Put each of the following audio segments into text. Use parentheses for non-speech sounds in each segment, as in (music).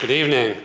Good evening.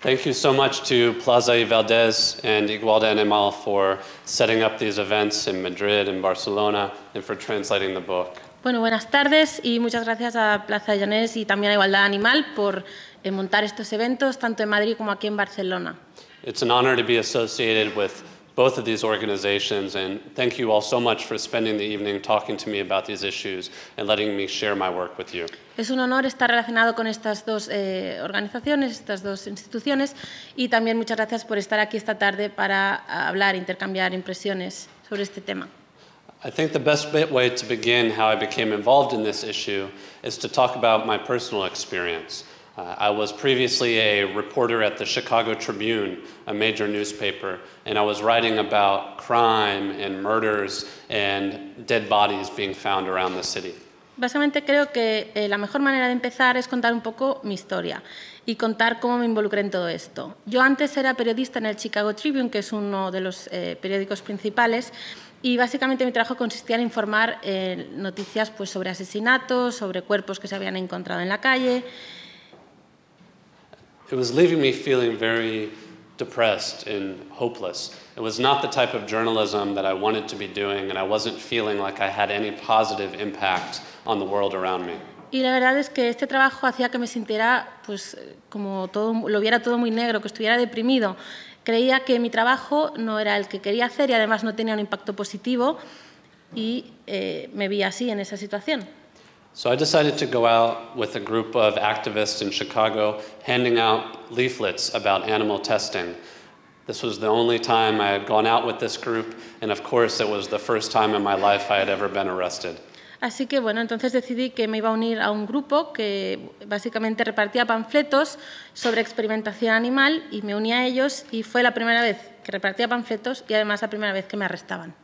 Thank you so much to Plaza y Valdez and Igualdad Animal for setting up these events in Madrid and Barcelona and for translating the book. Bueno, buenas tardes y muchas gracias a Plaza Llanés y también a Igualdad Animal por eh, montar estos eventos, tanto en Madrid como aquí en Barcelona. It's an honor to be associated with both of these organizations, and thank you all so much for spending the evening talking to me about these issues and letting me share my work with you. Es un honor estar relacionado con estas dos eh, organizaciones, estas dos instituciones, y también muchas gracias por estar aquí esta tarde para hablar, intercambiar impresiones sobre este tema. I think the best way to begin how I became involved in this issue is to talk about my personal experience. Uh, I was previously a reporter at the Chicago Tribune, a major newspaper, and I was writing about crime and murders and dead bodies being found around the city. Básicamente creo que eh, la mejor manera de empezar es contar un poco mi historia y contar cómo me involucré en todo esto. Yo antes era periodista en el Chicago Tribune, que es uno de los eh, periódicos principales, y básicamente mi trabajo consistía en informar eh, noticias pues, sobre asesinatos, sobre cuerpos que se habían encontrado en la calle. It was leaving me feeling very depressed and hopeless. It was not the type of journalism that I wanted to be doing, and I wasn't feeling like I had any positive impact on the world around me. Y la verdad es que este trabajo hacía que me sintiera pues, como todo, lo viera todo muy negro, que estuviera deprimido. Creía que mi trabajo no era el que quería hacer y además no tenía un impacto positivo y eh, me vi así en esa situación. So I decided to go out with a group of activists in Chicago handing out leaflets about animal testing. This was the only time I had gone out with this group, and of course, it was the first time in my life I had ever been arrested. Así que bueno, entonces decidí que me iba a unir a un grupo que básicamente repartía panfletos sobre experimentación animal y me uní a ellos y fue la primera vez que repartía panfletos y además la primera vez que me arrestaban.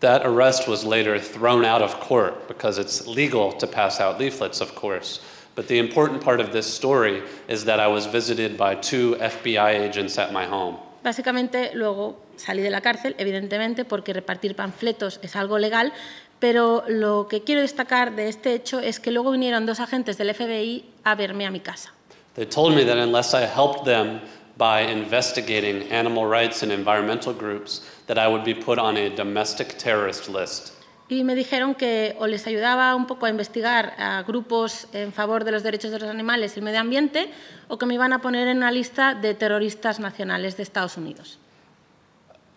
That arrest was later thrown out of court because it's legal to pass out leaflets, of course. But the important part of this story is that I was visited by two FBI agents at my home. Básicamente luego salí de la cárcel, evidentemente, porque repartir panfletos es algo legal, pero lo que quiero destacar de este hecho es que luego vinieron dos agentes del FBI a verme a mi casa. They told me that unless I helped them by investigating animal rights and environmental groups, that I would be put on a domestic terrorist list. Y me dijeron que o les ayudaba un poco a investigar a grupos en favor de los derechos de los animales y el medio ambiente, o que me iban a poner en una lista de terroristas nacionales de Estados Unidos.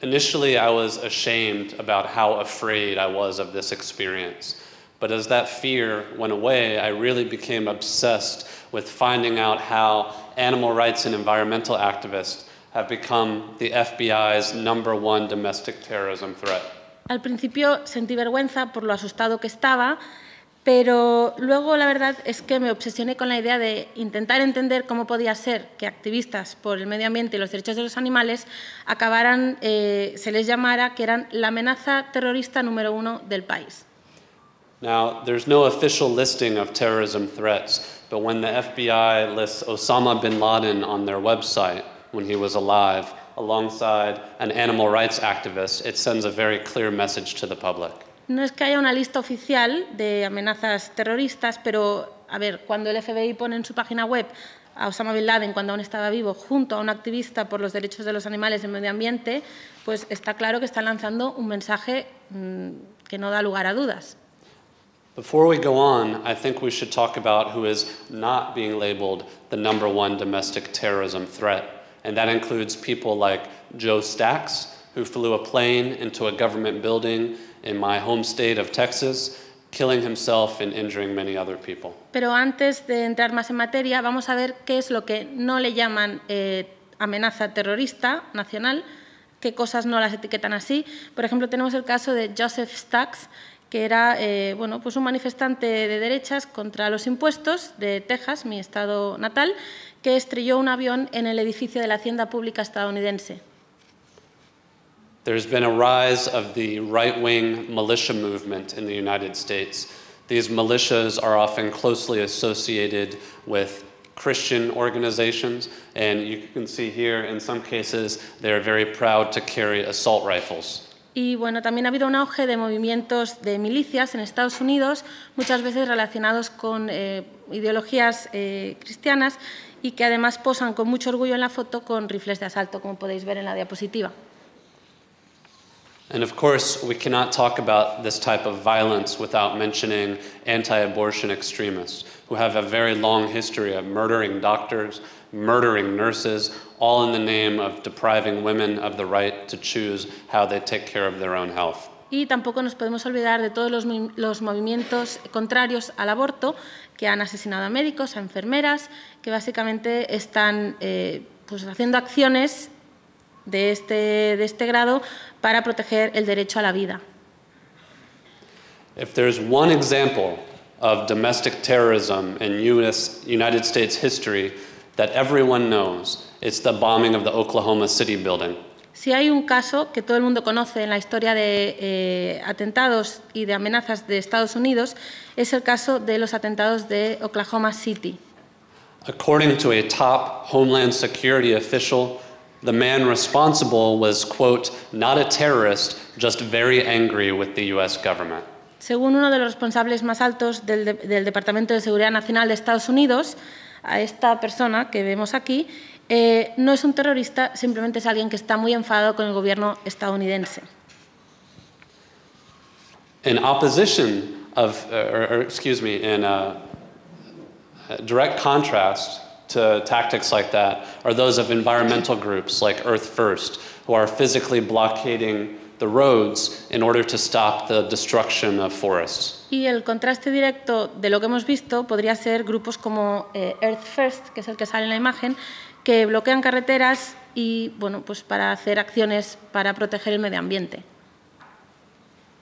Initially, I was ashamed about how afraid I was of this experience. But as that fear went away, I really became obsessed with finding out how animal rights and environmental activists have become the FBI's number one domestic terrorism threat. Al principio sentí vergüenza por lo asustado que estaba, pero luego la verdad es que me obsesioné con la idea de intentar entender cómo podía ser que activistas por el medio ambiente y los derechos de los animales acabaran, eh, se les llamara que eran la amenaza terrorista número uno del país. Now, there's no official listing of terrorism threats, but when the FBI lists Osama bin Laden on their website when he was alive, alongside an animal rights activist, it sends a very clear message to the public. No es que haya una lista oficial de amenazas terroristas, pero a ver, cuando el FBI pone en su página web a Osama Bin Laden cuando aún estaba vivo junto a un activista por los derechos de los animales y el medio ambiente, pues está claro que está lanzando un mensaje mmm, que no da lugar a dudas. Before we go on, I think we should talk about who is not being labeled the number one domestic terrorism threat. And that includes people like Joe Stacks, who flew a plane into a government building in my home state of Texas, killing himself and injuring many other people. Pero antes de entrar más en materia, vamos a ver qué es lo que no le llaman eh, amenaza terrorista nacional, qué cosas no las etiquetan así. Por ejemplo, tenemos el caso de Joseph Stacks, que era eh, bueno, pues un manifestante de derechas contra los impuestos de Texas, mi estado natal, que estrelló un avión en el edificio de la Hacienda Pública estadounidense. There's been a rise of the right wing militia movement in the United States. These militias are often closely associated with Christian organizations, and you can see here in some cases they're very proud to carry assault rifles. Y bueno, también ha habido un auge de movimientos de milicias en Estados Unidos, muchas veces relacionados con eh, ideologías eh, cristianas, y que además posan con mucho orgullo en la foto con rifles de asalto, como podéis ver en la diapositiva. And of course, we cannot talk about this type of violence without mentioning anti abortion extremists who have a very long history of murdering doctors, murdering nurses, all in the name of depriving women of the right to choose how they take care of their own health. Y tampoco nos podemos olvidar de todos los, los movimientos contrarios al aborto que han asesinado a médicos, a enfermeras, que básicamente están eh, pues haciendo acciones de este, de este grado para proteger el derecho a la vida. If there's one example of domestic terrorism in US, United States history that everyone knows, it's the bombing of the Oklahoma City building. Si hay un caso que todo el mundo conoce en la historia de eh, atentados y de amenazas de Estados Unidos, es el caso de los atentados de Oklahoma City. According to a top Homeland Security official, the man responsible was, quote, not a terrorist, just very angry with the US government. Según uno de los responsables más altos del, de- del Departamento de Seguridad Nacional de Estados Unidos, a esta persona que vemos aquí, eh, no es un terrorista, simplemente es alguien que está muy enfadado con el gobierno estadounidense. In opposition of, or, or excuse me, in uh, direct contrast to tactics like that are those of environmental groups like Earth First, who are physically blockading the roads in order to stop the destruction of forests. Y el contraste directo de lo que hemos visto podría ser grupos como eh, Earth First, que es el que sale en la imagen, que bloquean carreteras y, bueno, pues para hacer acciones para proteger el medio ambiente.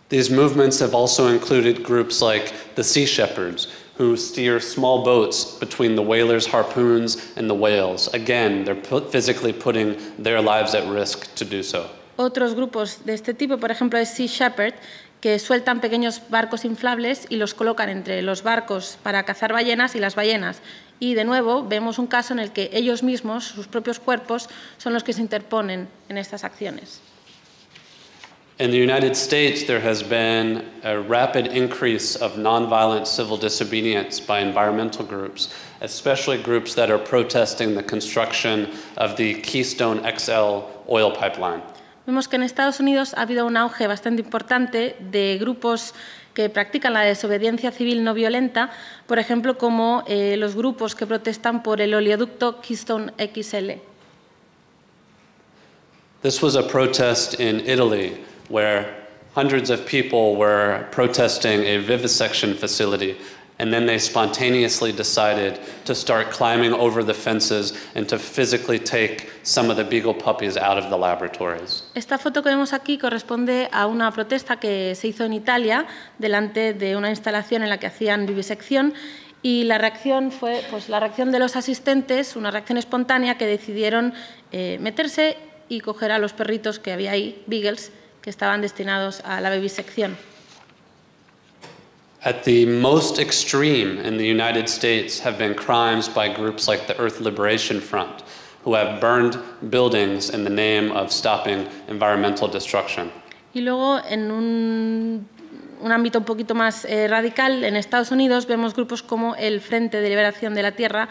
These movements have also included groups like the Sea Shepherds, who steer small boats between the whalers' harpoons and the whales. Again, they're put physically putting their lives at risk to do so. Otros grupos de este tipo, por ejemplo, es Sea Shepherd, que sueltan pequeños barcos inflables y los colocan entre los barcos para cazar ballenas y las ballenas. Y de nuevo vemos un caso en el que ellos mismos, sus propios cuerpos, son los que se interponen en estas acciones. In the United States, there has been a rapid increase of nonviolent civil disobedience by environmental groups, especially groups that are protesting the construction of the Keystone XL oil pipeline. Vemos que en Estados Unidos ha habido un auge bastante importante de grupos que practican la desobediencia civil no violenta, por ejemplo, como eh, los grupos que protestan por el oleoducto Keystone XL. This was a protest in Italy where hundreds of people were protesting a vivisection facility, and then they spontaneously decided to start climbing over the fences and to physically take some of the beagle puppies out of the laboratories. Esta foto que vemos aquí corresponde a una protesta que se hizo en Italia delante de una instalación en la que hacían vivisección y la reacción fue pues, la reacción de los asistentes, una reacción espontánea que decidieron eh, meterse y coger a los perritos que había ahí, beagles, que estaban destinados a la vivisección. At the most extreme in the United States have been crimes by groups like the Earth Liberation Front, who have burned buildings in the name of stopping environmental destruction. Y luego, en un, un ámbito un poquito más eh, radical, en Estados Unidos vemos grupos como el Frente de Liberación de la Tierra,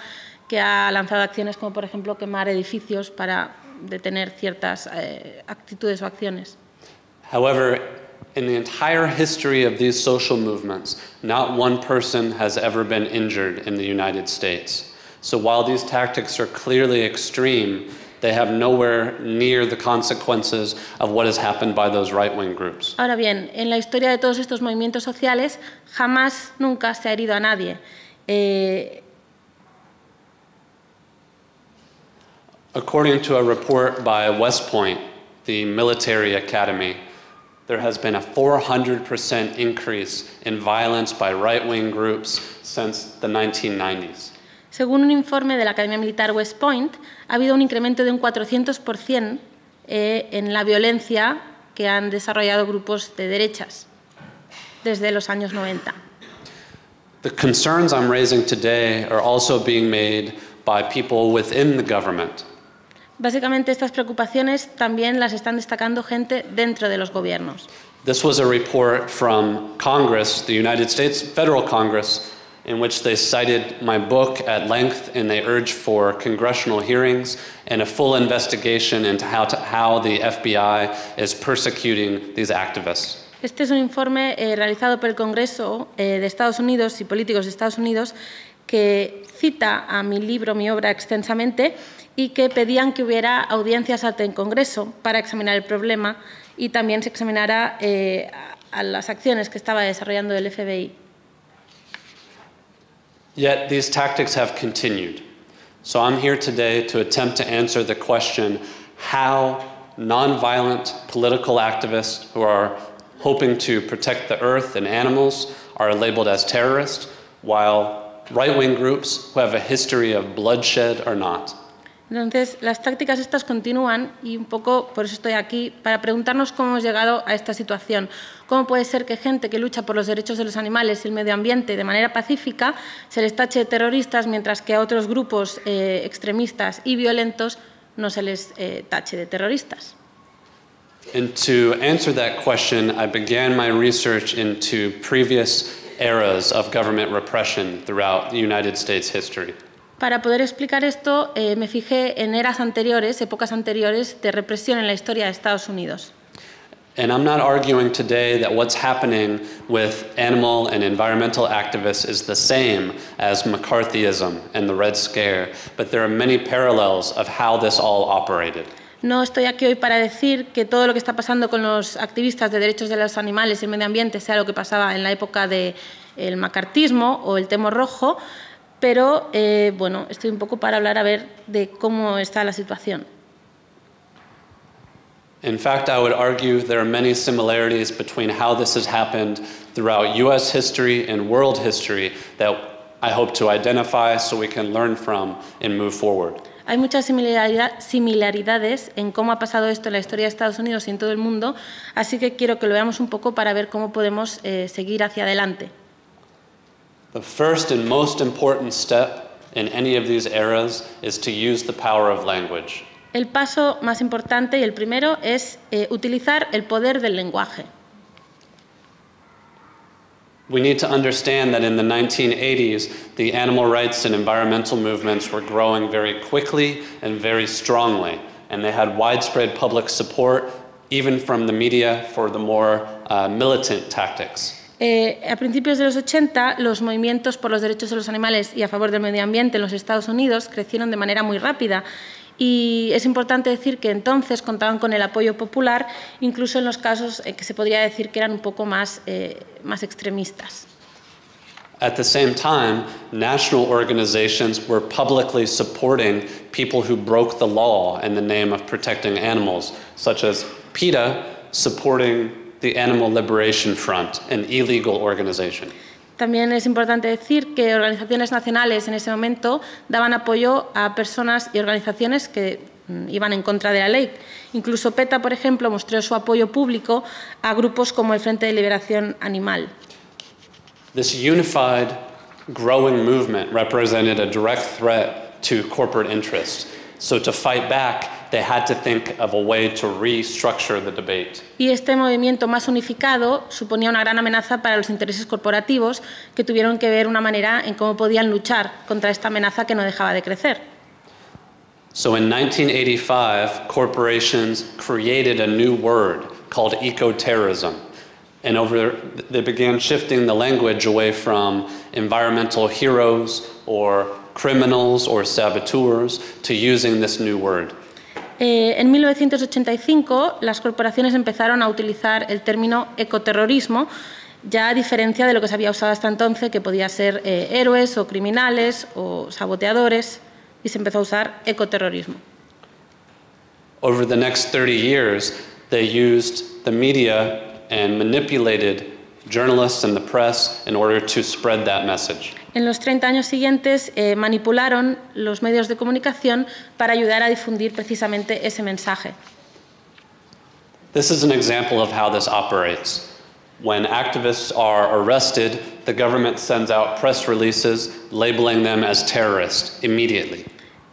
que ha lanzado acciones como, por ejemplo, quemar edificios para detener ciertas eh, actitudes o acciones. However, in the entire history of these social movements, not one person has ever been injured in the United States. So while these tactics are clearly extreme, they have nowhere near the consequences of what has happened by those right wing groups. Ahora bien, en la historia de todos estos movimientos sociales jamás, nunca se ha herido a nadie. Eh, According to a report by West Point, the military academy, there has been a 400% increase in violence by right wing groups since the 1990s. según un informe de la Academia Militar West Point, ha habido un incremento de un 400% eh, en la violencia que han desarrollado grupos de derechas desde los años 90. The concerns I'm raising today are also being made by people within the government. Básicamente estas preocupaciones también las están destacando gente dentro de los gobiernos. This was a report from Congress, the United States Federal Congress, in which they cited my book at length and they urged for congressional hearings and a full investigation into how, to, how the FBI is persecuting these activists. Este es un informe eh, realizado por el Congreso eh, de Estados Unidos y políticos de Estados Unidos que cita a mi libro, mi obra extensamente y que pedían que hubiera audiencias ante el Congreso para examinar el problema y también se examinara eh, a las acciones que estaba desarrollando el FBI. Yet these tactics have continued. So I'm here today to attempt to answer the question how nonviolent political activists who are hoping to protect the earth and animals are labeled as terrorists, while right wing groups who have a history of bloodshed are not. Entonces, las tácticas estas continúan y un poco por eso estoy aquí, para preguntarnos cómo hemos llegado a esta situación. ¿Cómo puede ser que gente que lucha por los derechos de los animales y el medio ambiente de manera pacífica se les tache de terroristas, mientras que a otros grupos eh, extremistas y violentos no se les eh, tache de terroristas? And to answer that question, I began my research into previous eras of government repression throughout the United States history. Para poder explicar esto, eh, me fijé en eras anteriores, épocas anteriores de represión en la historia de Estados Unidos. And I'm not arguing today that what's happening with animal and environmental activists is the same as McCarthyism and the Red Scare, but there are many parallels of how this all operated. No estoy aquí hoy para decir que todo lo que está pasando con los activistas de derechos de los animales y el medio ambiente sea lo que pasaba en la época del macartismo o el temo rojo, pero eh, bueno, estoy un poco para hablar a ver de cómo está la situación. In fact, I would argue there are many similarities between how this has happened throughout US history and world history that I hope to identify so we can learn from and move forward. Hay muchas similaridades en cómo ha pasado esto en la historia de Estados Unidos y en todo el mundo, así que quiero que lo veamos un poco para ver cómo podemos eh, seguir hacia adelante. The first and most important step in any of these eras is to use the power of language. El paso más importante y el primero es eh, utilizar el poder del lenguaje. We need to understand that in the 1980s, the animal rights and environmental movements were growing very quickly and very strongly, and they had widespread public support, even from the media, for the more uh, militant tactics. Eh, a principios de los 80, los movimientos por los derechos de los animales y a favor del medio ambiente en los Estados Unidos crecieron de manera muy rápida. Y es importante decir que entonces contaban con el apoyo popular, incluso en los casos en que se podría decir que eran un poco más, eh, más extremistas. At the same time, national organizations were publicly supporting people who broke the law in the name of protecting animals, such as PETA supporting the Animal Liberation Front, an illegal organization. También es importante decir que organizaciones nacionales en ese momento daban apoyo a personas y organizaciones que mm, iban en contra de la ley. Incluso PETA, por ejemplo, mostró su apoyo público a grupos como el Frente de Liberación Animal. This unified, growing movement represented a direct threat to corporate interests. So to fight back, they had to think of a way to restructure the debate. Y este movimiento más unificado suponía una gran amenaza para los intereses corporativos que tuvieron que ver una manera en cómo podían luchar contra esta amenaza que no dejaba de crecer. So in 1985, corporations created a new word called ecoterrorism. And over they began shifting the language away from environmental heroes or criminals or saboteurs to using this new word. Eh, en 1985, las corporaciones empezaron a utilizar el término ecoterrorismo, ya a diferencia de lo que se había usado hasta entonces, que podía ser eh, héroes o criminales o saboteadores, y se empezó a usar ecoterrorismo. Over the next 30 years, they used the media and manipulated journalists and the press in order to spread that message. En los 30 años siguientes eh, manipularon los medios de comunicación para ayudar a difundir precisamente ese mensaje. This is an example of how this operates. When activists are arrested, the government sends out press releases labeling them as terrorists immediately.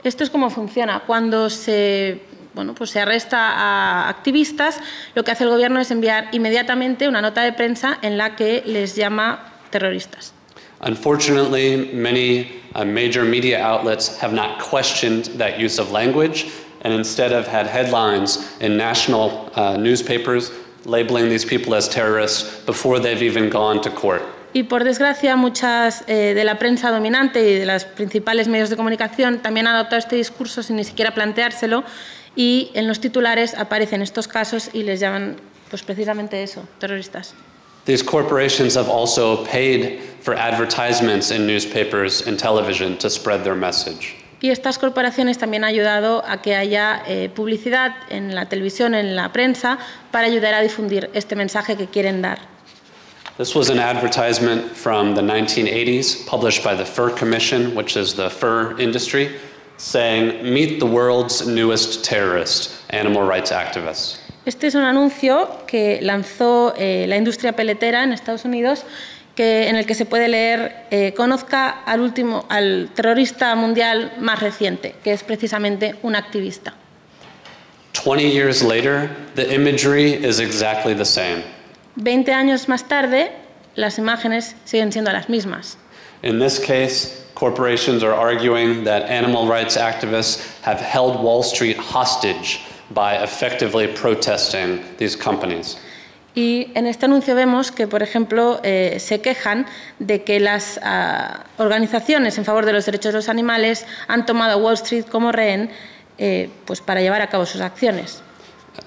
Esto es como funciona. Cuando se, bueno, pues se arresta a activistas, lo que hace el gobierno es enviar inmediatamente una nota de prensa en la que les llama terroristas. Unfortunately, many uh, major media outlets have not questioned that use of language and instead have had headlines in national uh, newspapers labeling these people as terrorists before they've even gone to court. Y por desgracia, muchas eh, de la prensa dominante y de los principales medios de comunicación también han adoptado este discurso sin ni siquiera planteárselo y en los titulares aparecen estos casos y les llaman pues precisamente eso, terroristas. These corporations have also paid for advertisements in newspapers and television to spread their message. Y estas corporaciones también han ayudado a que haya eh, publicidad en la televisión, en la prensa, para ayudar a difundir este mensaje que quieren dar. This was an advertisement from the 1980s published by the Fur Commission, which is the fur industry, saying, Meet the world's newest terrorist, animal rights activists. Este es un anuncio que lanzó eh, la industria peletera en Estados Unidos que, en el que se puede leer eh, conozca al, último, al terrorista mundial más reciente, que es precisamente un activista. 20 years later, the imagery is exactly the same. 20 años más tarde, las imágenes siguen siendo las mismas. In this case, corporations are arguing that animal rights activists have held Wall Street hostage by effectively protesting these companies. Y en este anuncio vemos que, por ejemplo, eh, se quejan de que las ah, organizaciones en favor de los derechos de los animales han tomado a Wall Street como rehén eh, pues para llevar a cabo sus acciones.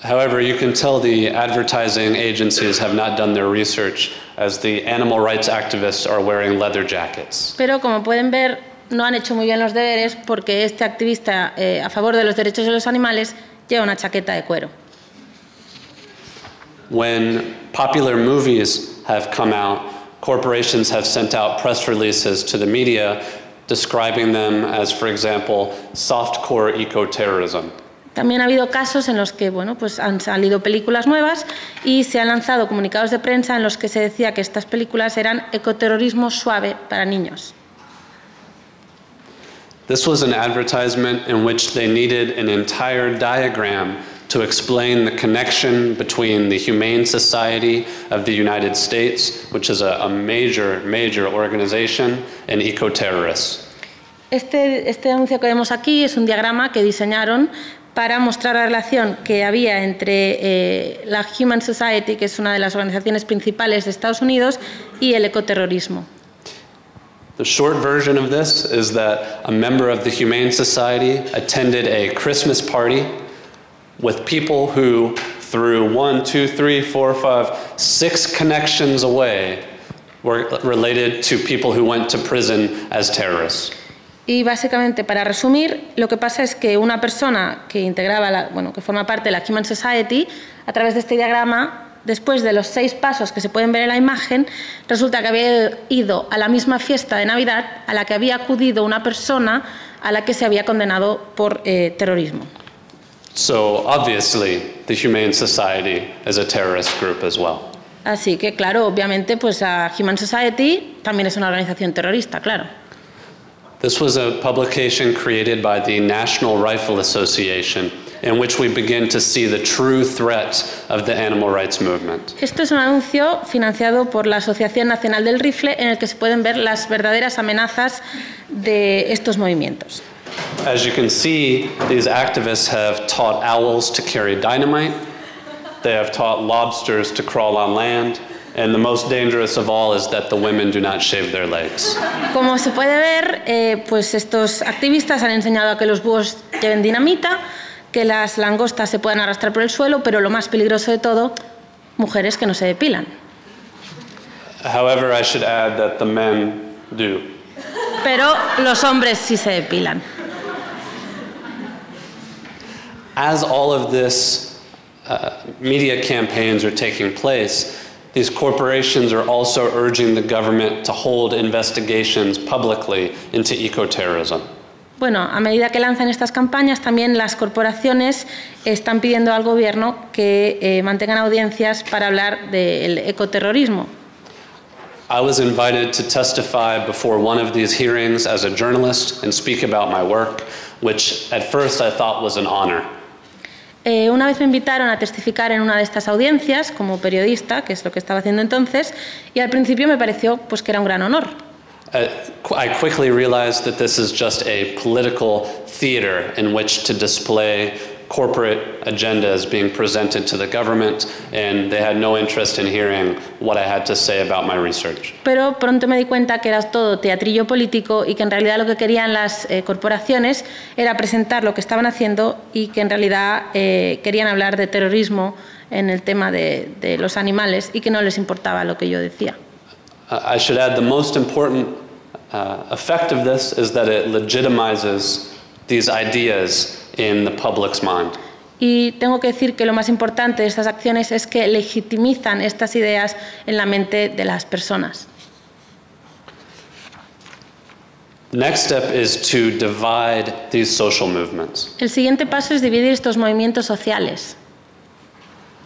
However, you can tell the advertising agencies have not done their research as the animal rights activists are wearing leather jackets. Pero como pueden ver, no han hecho muy bien los deberes porque este activista eh, a favor de los derechos de los animales lleva una chaqueta de cuero. When popular movies have come out, corporations have sent out press releases to the media describing them as, for example, softcore eco-terrorism. También ha habido casos en los que bueno, pues han salido películas nuevas y se han lanzado comunicados de prensa en los que se decía que estas películas eran ecoterrorismo suave para niños. This was an advertisement in which they needed an entire diagram to explain the connection between the Humane Society of the United States, which is a, a major, major organization, and eco-terrorists. Este, este anuncio que vemos aquí es un diagrama que diseñaron para mostrar la relación que había entre eh, la Human Society, que es una de las organizaciones principales de Estados Unidos, y el ecoterrorismo. The short version of this is that a member of the Humane Society attended a Christmas party with people who, through one, two, three, four, five, six connections away, were related to people who went to prison as terrorists. Y básicamente, para resumir, lo que pasa es que una persona que integraba, la, bueno, que forma parte de la Human Society, a través de este diagrama, después de los seis pasos que se pueden ver en la imagen, resulta que había ido a la misma fiesta de Navidad a la que había acudido una persona a la que se había condenado por eh, terrorismo. So obviously, the Humane Society is a terrorist group as well. Así que, claro, obviamente, pues la Human Society también es una organización terrorista, claro. This was a publication created by the National Rifle Association in which we begin to see the true threat of the animal rights movement. Esto es un anuncio financiado por la Asociación Nacional del Rifle en el que se pueden ver las verdaderas amenazas de estos movimientos. As you can see, these activists have taught owls to carry dynamite, they have taught lobsters to crawl on land, and the most dangerous of all is that the women do not shave their legs. Como se puede ver, eh, pues estos activistas han enseñado a que los búhos lleven dinamita, que las langostas se puedan arrastrar por el suelo, pero lo más peligroso de todo, mujeres que no se depilan. However, I should add that the men do. Pero los hombres sí se depilan. As all of this uh, media campaigns are taking place, these corporations are also urging the government to hold investigations publicly into eco-terrorism. Bueno, a medida que lanzan estas campañas, también las corporaciones están pidiendo al gobierno que eh, mantengan audiencias para hablar del ecoterrorismo. I was invited to testify before one of these hearings as a journalist and speak about my work, which at first I thought was an honor. Eh, una vez me invitaron a testificar en una de estas audiencias como periodista, que es lo que estaba haciendo entonces, y al principio me pareció pues, que era un gran honor. Uh, I quickly realized that this is just a political theater in which to display corporate agendas being presented to the government, and they had no interest in hearing what I had to say about my research. Pero pronto me di cuenta que era todo teatrillo político y que en realidad lo que querían las eh, corporaciones era presentar lo que estaban haciendo y que en realidad eh, querían hablar de terrorismo en el tema de, de los animales y que no les importaba lo que yo decía. Uh, I should add the most important uh, effect of this is that it legitimizes these ideas in the public's mind. Y tengo que decir que lo más importante de estas acciones es que legitimizan estas ideas en la mente de las personas. The next step is to divide these social movements. El siguiente paso es dividir estos movimientos sociales.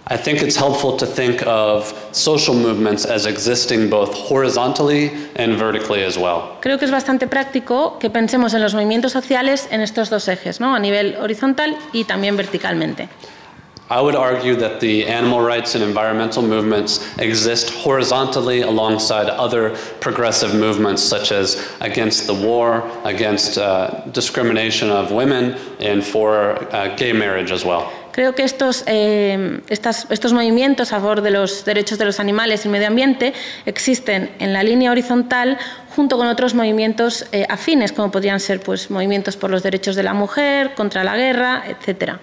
I think it's helpful to think of social movements as existing both horizontally and vertically as well. Creo que es bastante práctico que pensemos en los movimientos sociales en estos dos ejes, ¿no? a nivel horizontal y también verticalmente. I would argue that the animal rights and environmental movements exist horizontally alongside other progressive movements such as against the war, against uh, discrimination of women, and for uh, gay marriage as well. Creo que estos, eh, estas- estos movimientos a favor de los derechos de los animales y el medio ambiente existen en la línea horizontal junto con otros movimientos eh, afines, como podrían ser pues, movimientos por los derechos de la mujer, contra la guerra, etc.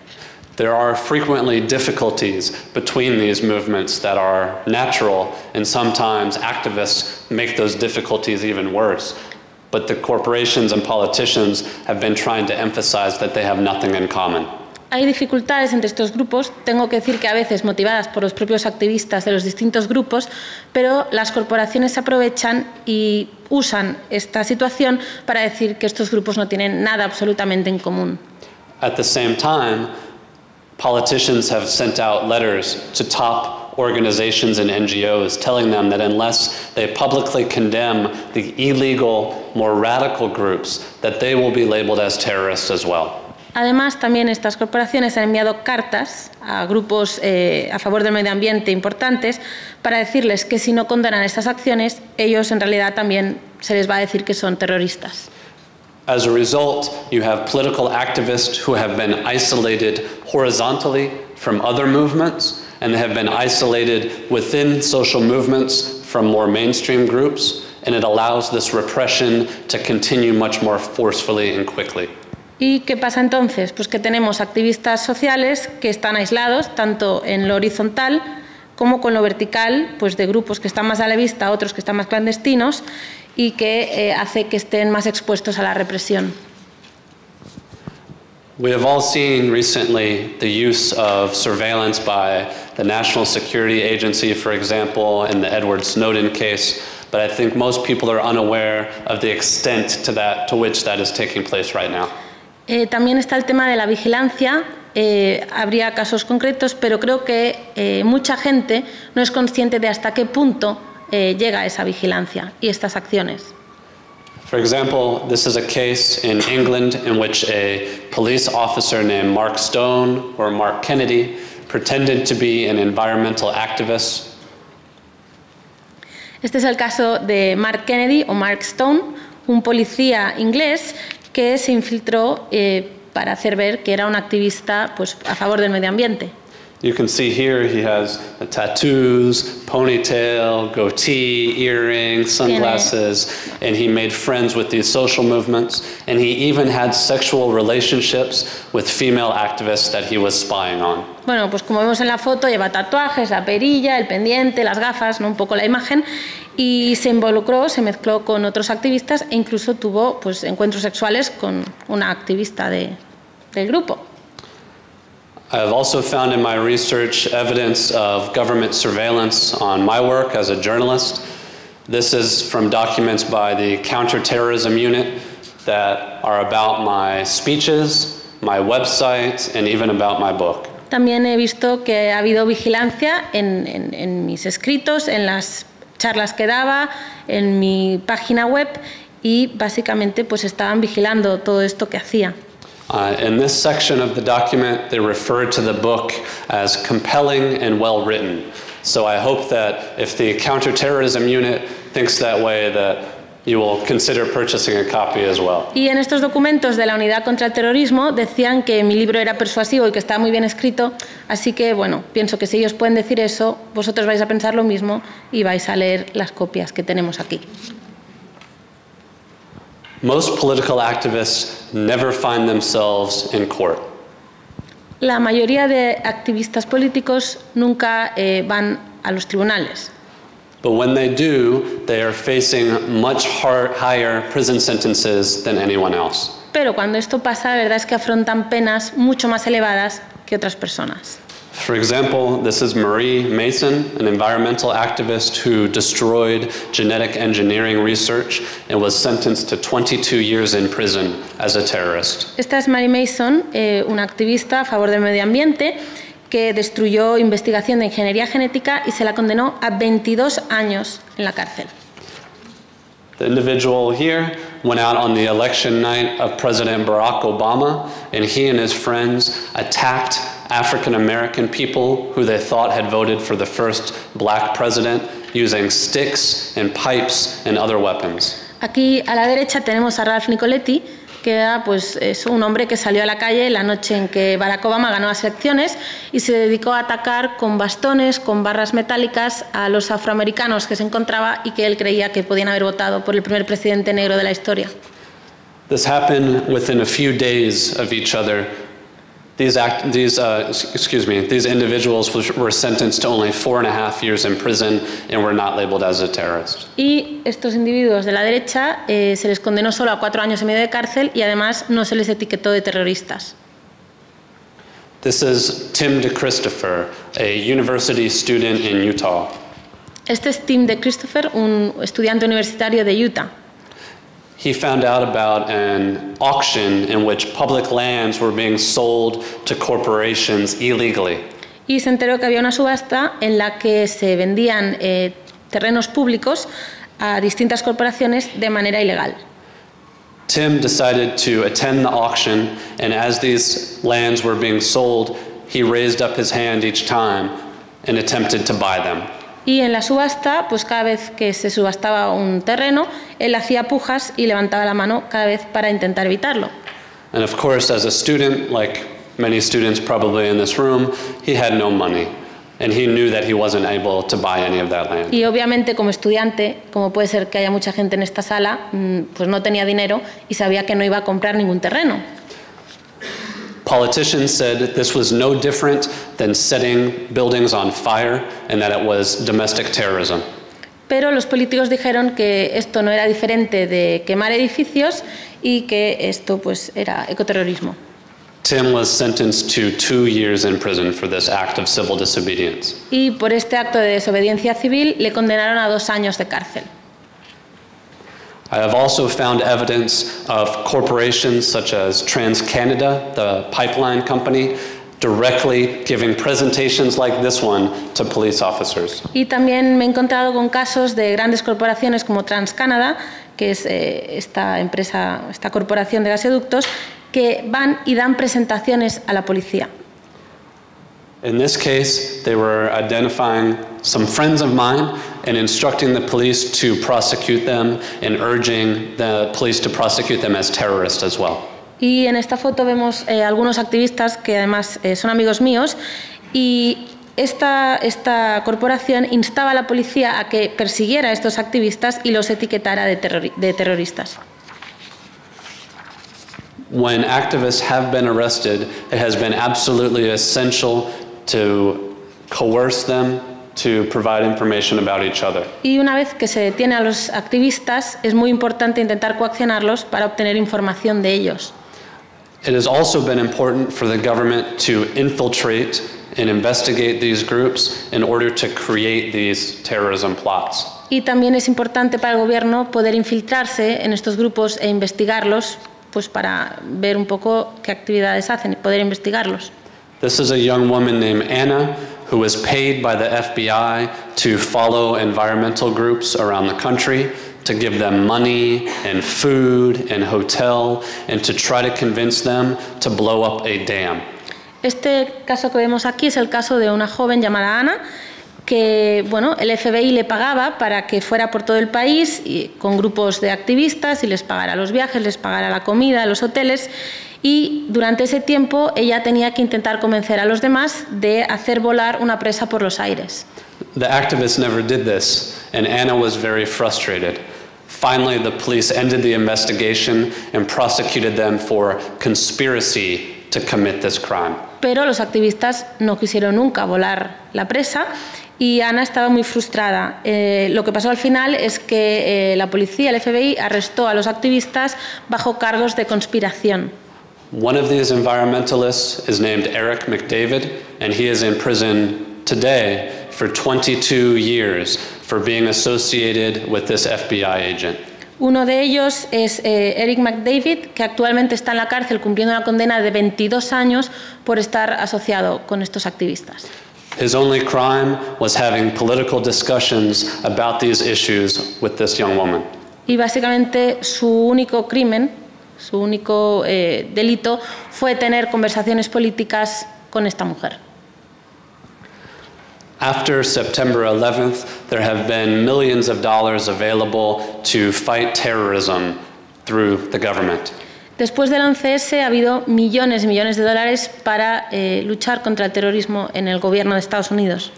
There are frequently difficulties between these movements that are natural, and sometimes activists make those difficulties even worse. But the corporations and politicians have been trying to emphasize that they have nothing in common. Hay dificultades entre estos grupos, tengo que decir que a veces motivadas por los propios activistas de los distintos grupos, pero las corporaciones aprovechan y usan esta situación para decir que estos grupos no tienen nada absolutamente en común. At the same time, politicians have sent out letters to top organizations and NGOs telling them that unless they publicly condemn the illegal, more radical groups, that they will be labeled as terrorists as well. Además, también estas corporaciones han enviado cartas a grupos eh, a favor del medio ambiente importantes para decirles que si no condenan estas acciones, ellos en realidad también se les va a decir que son terroristas. As a result, you have political activists who have been isolated horizontally from other movements, and they have been isolated within social movements from more mainstream groups, and it allows this repression to continue much more forcefully and quickly. ¿Y qué pasa entonces? Pues que tenemos activistas sociales que están aislados, tanto en lo horizontal como con lo vertical, pues de grupos que están más a la vista, otros que están más clandestinos, y que eh, hace que estén más expuestos a la represión. We have all seen recently the use of surveillance by the National Security Agency, for example, in the Edward Snowden case, but I think most people are unaware of the extent to, that, to which that is taking place right now. Eh, también está el tema de la vigilancia. Eh, habría casos concretos, pero creo que eh, mucha gente no es consciente de hasta qué punto eh, llega esa vigilancia y estas acciones. For example, this is a case in England in which a police officer named Mark Stone or Mark Kennedy pretended to be an environmental activist Este es el caso de Mark Kennedy o Mark Stone, un policía inglés que se infiltró eh, para hacer ver que era un activista pues, a favor del medio ambiente. You can see here he has tattoos, ponytail, goatee, earrings, sunglasses, and he made friends with these social movements. And he even had sexual relationships with female activists that he was spying on. Bueno, pues como vemos en la foto, lleva tatuajes, la perilla, el pendiente, las gafas, ¿no? un poco la imagen, y se involucró, se mezcló con otros activistas e incluso tuvo pues, encuentros sexuales con una activista de- del grupo. I have also found in my research evidence of government surveillance on my work as a journalist. This is from documents by the Counterterrorism Unit that are about my speeches, my website, and even about my book. También he visto que ha habido vigilancia en, en- en mis escritos, en las charlas que daba, en mi página web y básicamente pues estaban vigilando todo esto que hacía. Uh, in this section of the document, they refer to the book as compelling and well written. So I hope that if the counterterrorism unit thinks that way, that you will consider purchasing a copy as well. Y en estos documentos de la Unidad contra el Terrorismo decían que mi libro era persuasivo y que estaba muy bien escrito, así que bueno, pienso que si ellos pueden decir eso, vosotros vais a pensar lo mismo y vais a leer las copias que tenemos aquí. Most political activists never find themselves in court. La mayoría de activistas políticos nunca eh, van a los tribunales. But when they do, they are facing much higher prison sentences than anyone else. Pero cuando esto pasa, la verdad es que afrontan penas mucho más elevadas que otras personas. For example, this is Marie Mason, an environmental activist who destroyed genetic engineering research and was sentenced to 22 years in prison as a terrorist. Esta es Mary Mason, eh, una activista a favor del medio ambiente que destruyó investigación de ingeniería genética y se la condenó a 22 años en la cárcel. The individual here went out on the election night of President Barack Obama, and he and his friends attacked African American people who they thought had voted for the first black president using sticks and pipes and other weapons. Aquí a la derecha tenemos a Ralph Nicoletti, que era pues, es un hombre que salió a la calle la noche en que Barack Obama ganó las elecciones y se dedicó a atacar con bastones, con barras metálicas a los afroamericanos que se encontraba y que él creía que podían haber votado por el primer presidente negro de la historia. This happened within a few days of each other. These, act, these uh, excuse me, these individuals were sentenced to only four and a half years in prison and were not labeled as a terrorist. Y estos individuos de la derecha eh, se les condenó solo a cuatro años y medio de cárcel y además no se les etiquetó de terroristas. This is Tim DeChristopher, a university student in Utah. Este es Tim de Christopher, un estudiante universitario de Utah. He found out about an auction in which public lands were being sold to corporations illegally. Y se enteró que había una subasta en la que se vendían eh, terrenos públicos a distintas corporaciones de manera ilegal. Tim decided to attend the auction, and as these lands were being sold, he raised up his hand each time and attempted to buy them. Y en la subasta, pues cada vez que se subastaba un terreno, él hacía pujas y levantaba la mano cada vez para intentar evitarlo. And of course, as a student, like many students probably in this room, he had no money, and he knew that he wasn't able to buy any of that land. Y obviamente como estudiante, como puede ser que haya mucha gente en esta sala, mm, pues no tenía dinero y sabía que no iba a comprar ningún terreno. Politicians said this was no different than setting buildings on fire and that it was domestic terrorism. Pero los políticos dijeron que esto no era diferente de quemar edificios y que esto pues era ecoterrorismo. Tim was sentenced to two years in prison for this act of civil disobedience. Y por este acto de desobediencia civil le condenaron a dos años de cárcel. I have also found evidence of corporations such as TransCanada, the pipeline company, directly giving presentations like this one to police officers. Y también me he encontrado con casos de grandes corporaciones como TransCanada, que es eh, esta empresa, esta corporación de gasoductos, que van y dan presentaciones a la policía. In this case, they were identifying some friends of mine and instructing the police to prosecute them and urging the police to prosecute them as terrorists as well. Y en esta foto vemos eh, algunos activistas que además eh, son amigos míos y esta, esta corporación instaba a la policía a que persiguiera a estos activistas y los etiquetara de, terrori- de terroristas. When activists have been arrested, it has been absolutely essential to coerce them to provide information about each other. Y una vez que se detiene a los activistas, es muy importante intentar coaccionarlos para obtener información de ellos. It has also been important for the government to infiltrate and investigate these groups in order to create these terrorism plots. Y también es importante para el gobierno poder infiltrarse en estos grupos e investigarlos, pues para ver un poco qué actividades hacen y poder investigarlos. This is a young woman named Anna who was paid by the FBI to follow environmental groups around the country, to give them money and food and hotel, and to try to convince them to blow up a dam. Este caso que vemos aquí es el caso de una joven llamada Ana que bueno, el FBI le pagaba para que fuera por todo el país y, con grupos de activistas y les pagara los viajes, les pagara la comida, los hoteles y durante ese tiempo ella tenía que intentar convencer a los demás de hacer volar una presa por los aires. The activists never did this, and Anna was very frustrated. Finally, the police ended the investigation and prosecuted them for conspiracy to commit this crime. Pero los activistas no quisieron nunca volar la presa y Ana estaba muy frustrada. Eh, lo que pasó al final es que eh, la policía, el FBI, arrestó a los activistas bajo cargos de conspiración. One of these environmentalists is named Eric McDavid, and he is in prison today for 22 years for being associated with this FBI agent. Uno de ellos es eh, Eric McDavid, que actualmente está en la cárcel cumpliendo una condena de 22 años por estar asociado con estos activistas. His only crime was having political discussions about these issues with this young woman. Y básicamente su único crimen, su único eh, delito fue tener conversaciones políticas con esta mujer. After September 11th, there have been millions of dollars available to fight terrorism through the government. Después del 11S ha habido millones y millones de dólares para eh, luchar contra el terrorismo en el gobierno de Estados Unidos.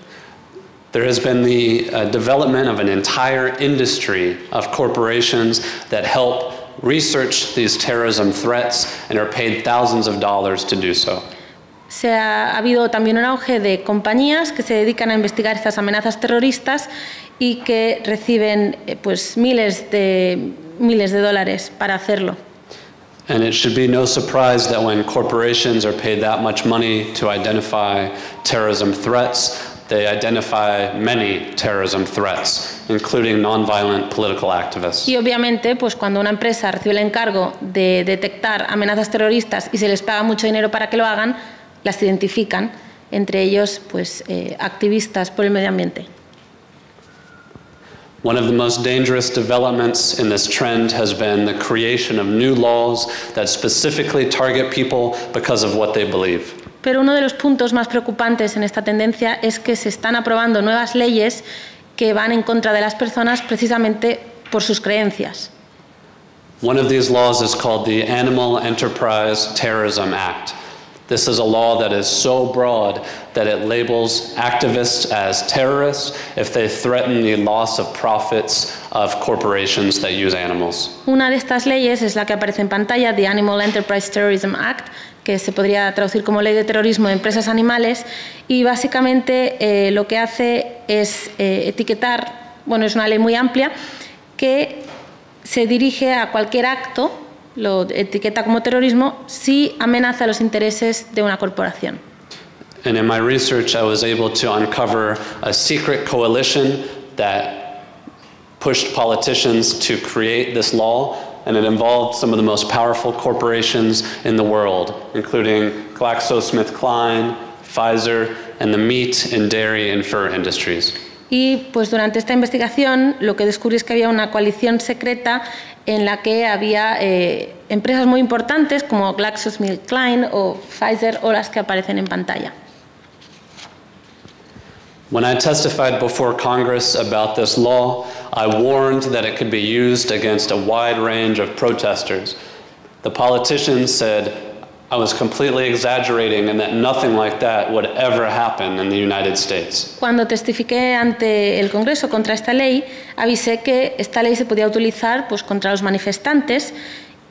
There has been the uh, development of an entire industry of corporations that help research these terrorism threats and are paid thousands of dollars to do so. Se ha, ha habido también un auge de compañías que se dedican a investigar estas amenazas terroristas y que reciben eh, pues, miles, de, miles de dólares para hacerlo. And it should be no surprise that when corporations are paid that much money to identify terrorism threats, they identify many terrorism threats, including nonviolent political activists. Y obviamente, pues cuando una empresa recibe el encargo de detectar amenazas terroristas y se les paga mucho dinero para que lo hagan, las identifican, entre ellos pues, eh, activistas por el medio ambiente. One of the most dangerous developments in this trend has been the creation of new laws that specifically target people because of what they believe. Pero uno de los puntos más preocupantes en esta tendencia es que se están aprobando nuevas leyes que van en contra de las personas precisamente por sus creencias. One of these laws is called the Animal Enterprise Terrorism Act. This is a law that is so broad that it labels activists as terrorists if they threaten the loss of profits of corporations that use animals. Una de estas leyes es la que aparece en pantalla, the Animal Enterprise Terrorism Act, que se podría traducir como Ley de Terrorismo de Empresas Animales, y básicamente eh, lo que hace es eh, etiquetar, bueno, es una ley muy amplia, que se dirige a cualquier acto lo etiqueta como terrorismo si amenaza los intereses de una corporación. And in my research, I was able to uncover a secret coalition that pushed politicians to create this law, and it involved some of the most powerful corporations in the world, including GlaxoSmithKline, Pfizer, and the meat and dairy and fur industries. Y pues durante esta investigación lo que descubrí es que había una coalición secreta en la que había eh, empresas muy importantes como GlaxoSmithKline o Pfizer o las que aparecen en pantalla. When I testified before Congress about this law, I warned that it could be used against a wide range of protesters. The politicians said I was completely exaggerating and that nothing like that would ever happen in the United States. Cuando testifiqué ante el Congreso contra esta ley, avisé que esta ley se podía utilizar pues, contra los manifestantes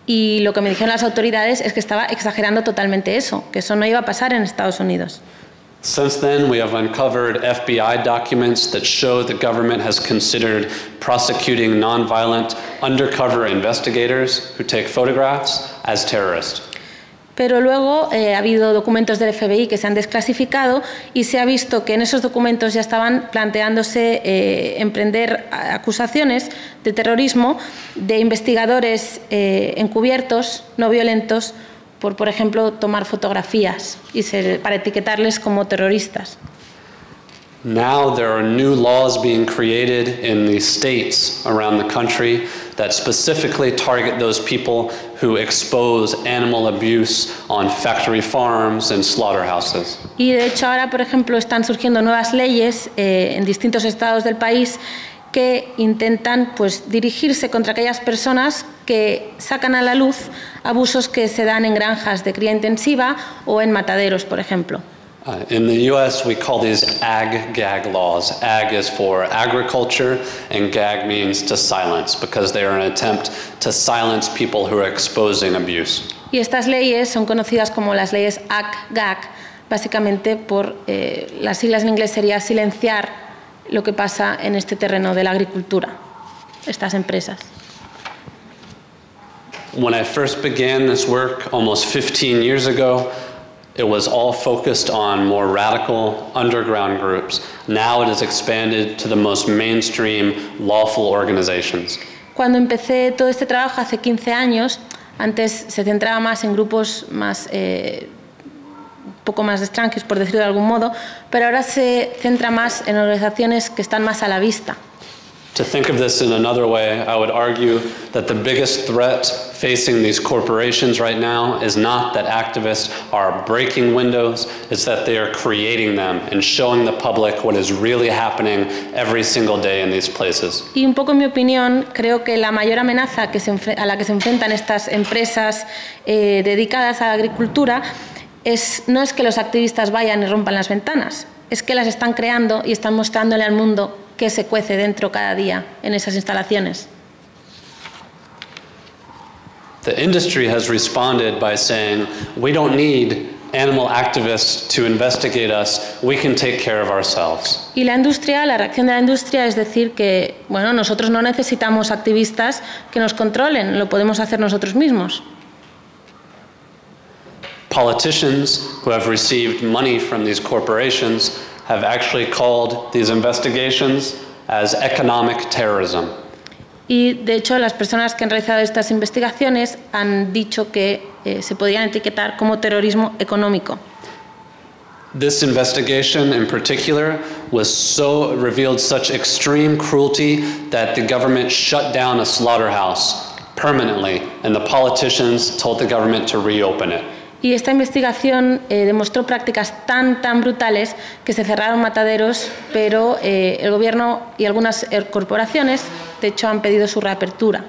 y lo que me dijeron las autoridades es que estaba exagerando totalmente eso, que eso no iba a pasar en Estados Unidos. Since then, we have uncovered FBI documents that show the government has considered prosecuting nonviolent undercover investigators who take photographs as terrorists. Pero luego eh, ha habido documentos del FBI que se han desclasificado y se ha visto que en esos documentos ya estaban planteándose eh, emprender acusaciones de terrorismo de investigadores eh, encubiertos, no violentos, por, por ejemplo, tomar fotografías y ser, para etiquetarles como terroristas. Now there are new laws being created in the states around the country that specifically target those people who expose animal abuse on factory farms and slaughterhouses. Y de hecho ahora, por ejemplo, están surgiendo nuevas leyes eh, en distintos estados del país que intentan pues, dirigirse contra aquellas personas que sacan a la luz abusos que se dan en granjas de cría intensiva o en mataderos, por ejemplo. Uh, in the US, we call these ag gag laws. Ag is for agriculture, and gag means to silence because they are an attempt to silence people who are exposing abuse. Y estas leyes son conocidas como las leyes ag-gag, básicamente por eh, las siglas en inglés sería silenciar lo que pasa en este terreno de la agricultura, estas empresas. When I first began this work almost 15 years ago, it was all focused on more radical underground groups. Now it has expanded to the most mainstream lawful organizations. Cuando empecé todo este trabajo hace 15 años, antes se centraba más en grupos más eh, poco más extranjeros, por decirlo de algún modo, pero ahora se centra más en organizaciones que están más a la vista. To think of this in another way, I would argue that the biggest threat facing these corporations right now is not that activists are breaking windows, it's that they are creating them and showing the public what is really happening every single day in these places. Y un poco en mi opinión, creo que la mayor amenaza que se enfre- a la que se enfrentan estas empresas eh, dedicadas a la agricultura es, no es que los activistas vayan y rompan las ventanas, es que las están creando y están mostrándole al mundo qué se cuece dentro cada día en esas instalaciones. The industry has responded by saying, we don't need animal activists to investigate us, we can take care of ourselves. Y la industria, la reacción de la industria es decir que, bueno, nosotros no necesitamos activistas que nos controlen, lo podemos hacer nosotros mismos. Politicians who have received money from these corporations have actually called these investigations as economic terrorism. Y de hecho las personas que han realizado estas investigaciones han dicho que eh, se podían etiquetar como terrorismo económico. This investigation in particular was so revealed such extreme cruelty that the government shut down a slaughterhouse permanently and the politicians told the government to reopen it. Y esta investigación eh, demostró prácticas tan, tan brutales que se cerraron mataderos, pero eh, el gobierno y algunas eh, corporaciones, de hecho, han pedido su reapertura.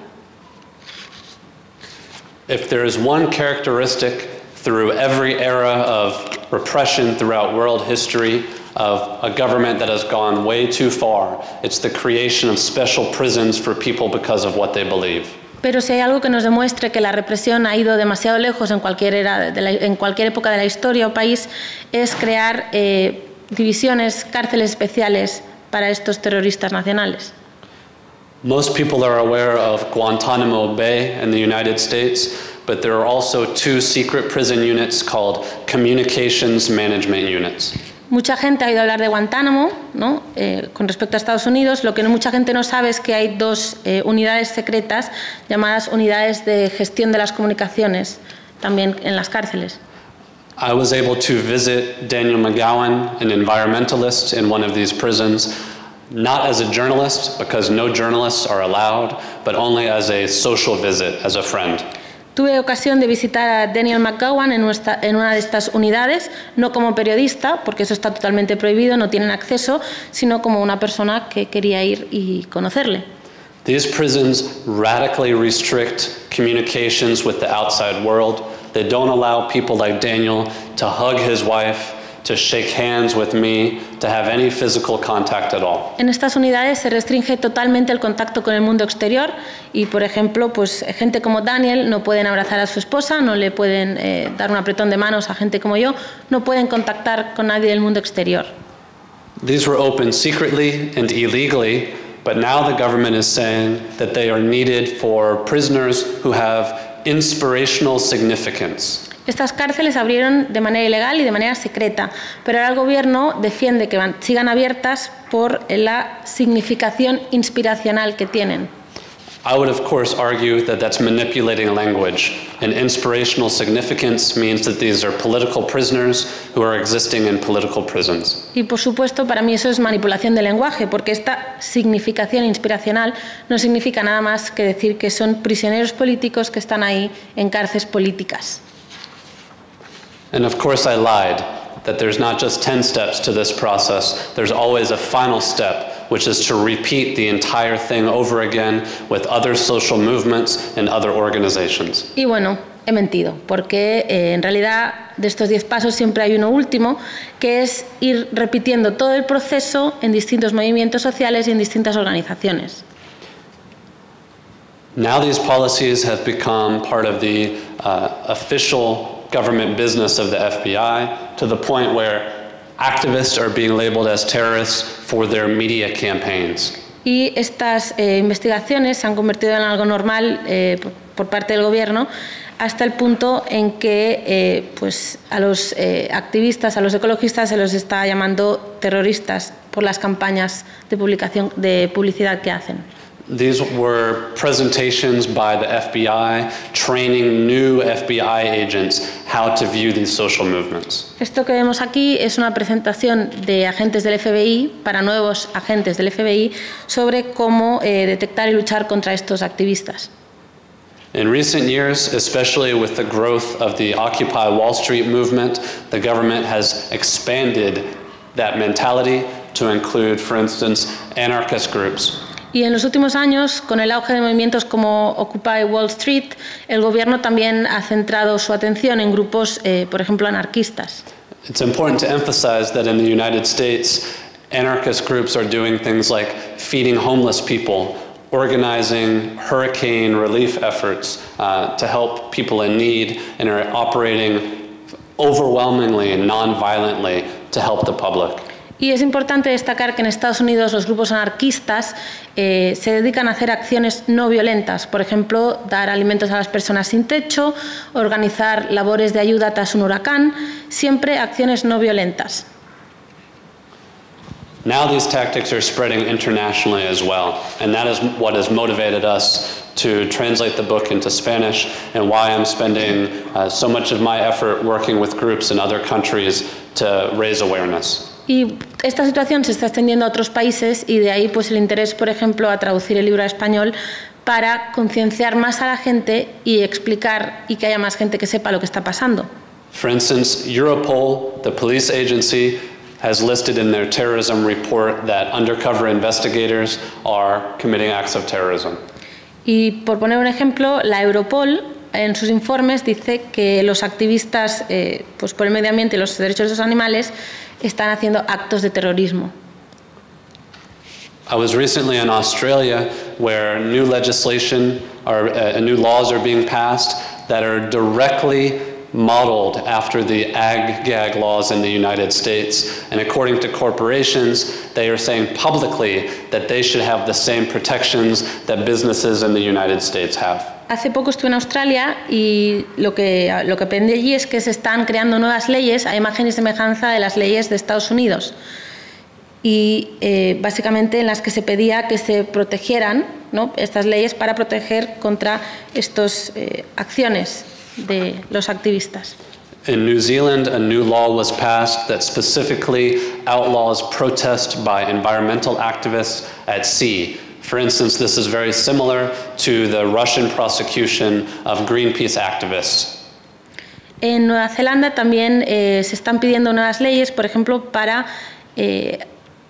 If there is one characteristic through every era of repression throughout world history of a government that has gone way too far, it's the creation of special prisons for people because of what they believe. Pero si hay algo que nos demuestre que la represión ha ido demasiado lejos en cualquier, era de la- en cualquier época de la historia o país, es crear eh, divisiones, cárceles especiales para estos terroristas nacionales. Most people are aware of Guantanamo Bay in the United States, but there are also two secret prison units called communications management units. Mucha gente ha oído hablar de Guantánamo. Eh, con respecto a Estados Unidos. Lo que mucha gente no sabe es que hay dos eh, unidades secretas llamadas unidades de gestión de las comunicaciones, también en las cárceles. I was able to visit Daniel McGowan, an environmentalist in one of these prisons, not as a journalist, because no journalists are allowed, but only as a social visit, as a friend. Tuve ocasión de visitar a Daniel McGowan en, nuestra- en una de estas unidades, no como periodista, porque eso está totalmente prohibido, no tienen acceso, sino como una persona que quería ir y conocerle. These prisons radically restrict communications with the outside world. They don't allow people like Daniel to hug his wife, to shake hands with me, to have any physical contact at all. En estas unidades se restringe totalmente el contacto con el mundo exterior y, por ejemplo, pues gente como Daniel no pueden abrazar a su esposa, no le pueden eh, dar un apretón de manos a gente como yo, no pueden contactar con nadie del mundo exterior. These were opened secretly and illegally, but now the government is saying that they are needed for prisoners who have inspirational significance. Estas cárceles abrieron de manera ilegal y de manera secreta, pero ahora el gobierno defiende que van- sigan abiertas por la significación inspiracional que tienen. I would, of course, argue that that's manipulating language. And inspirational significance means that these are political prisoners who are existing in political prisons. Y por supuesto, para mí eso es manipulación del lenguaje, porque esta significación inspiracional no significa nada más que decir que son prisioneros políticos que están ahí en cárceles políticas. And of course, I lied that there's not just 10 steps to this process, there's always a final step, which is to repeat the entire thing over again with other social movements and other organizations. Y bueno, he mentido, porque eh, en realidad de estos 10 pasos siempre hay uno último, que es ir repitiendo todo el proceso en distintos movimientos sociales y en distintas organizaciones. Now these policies have become part of the uh, official government business of the FBI to the point where activists are being labeled as terrorists for their media campaigns. Y estas eh, investigaciones se han convertido en algo normal eh, por, parte del gobierno hasta el punto en que eh, pues, a los eh, activistas, a los ecologistas se los está llamando terroristas por las campañas de, publicación, de publicidad que hacen. These were presentations by the FBI training new FBI agents how to view these social movements. Esto que vemos aquí es una presentación de agentes del FBI para nuevos agentes del FBI sobre cómo eh, detectar y luchar contra estos activistas. In recent years, especially with the growth of the Occupy Wall Street movement, the government has expanded that mentality to include, for instance, anarchist groups. Y en los últimos años, con el auge de movimientos como Occupy Wall Street, el gobierno también ha centrado su atención en grupos, eh, por ejemplo, anarquistas. It's important to emphasize that in the United States, anarchist groups are doing things like feeding homeless people, organizing hurricane relief efforts uh, to help people in need, and are operating overwhelmingly and non-violently to help the public. Y es importante destacar que en Estados Unidos los grupos anarquistas eh, se dedican a hacer acciones no violentas, por ejemplo, dar alimentos a las personas sin techo, organizar labores de ayuda tras un huracán, siempre acciones no violentas. Now these tactics are spreading internationally as well, and that is what has motivated us to translate the book into Spanish and why I'm spending uh, so much of my effort working with groups in other countries to raise awareness. Y esta situación se está extendiendo a otros países y de ahí pues el interés, por ejemplo, a traducir el libro a español para concienciar más a la gente y explicar y que haya más gente que sepa lo que está pasando. For instance, Europol, the police agency, has listed in their terrorism report that undercover investigators are committing acts of terrorism. Y por poner un ejemplo, la Europol en sus informes dice que los activistas eh, pues por el medio ambiente y los derechos de los animales están haciendo actos de terrorismo. I was recently in Australia where new legislation or uh, new laws are being passed that are directly modeled after the ag-gag laws in the United States. And according to corporations, they are saying publicly that they should have the same protections that businesses in the United States have. Hace poco estuve en Australia y lo que, lo que aprendí allí es que se están creando nuevas leyes a imagen y semejanza de las leyes de Estados Unidos. Y eh, básicamente en las que se pedía que se protegieran ¿no? estas leyes para proteger contra estas eh, acciones de los activistas. In New Zealand, a new law was passed that specifically outlaws protest by environmental activists at sea. For instance, this is very similar to the Russian prosecution of Greenpeace activists. En Nueva Zelanda también eh, se están pidiendo nuevas leyes, por ejemplo, para eh,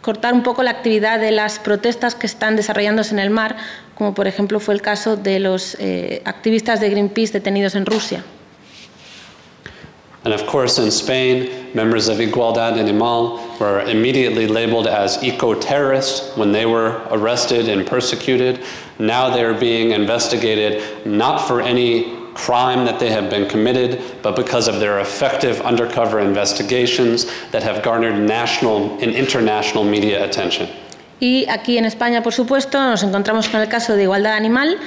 cortar un poco la actividad de las protestas que están desarrollándose en el mar, como por ejemplo fue el caso de los eh, activistas de Greenpeace detenidos en Rusia. And of course, in Spain, members of Igualdad Animal were immediately labeled as eco-terrorists when they were arrested and persecuted. Now they're being investigated not for any crime that they have been committed, but because of their effective undercover investigations that have garnered national and international media attention. Y aquí en España, por supuesto, nos encontramos con el caso de Igualdad Animal,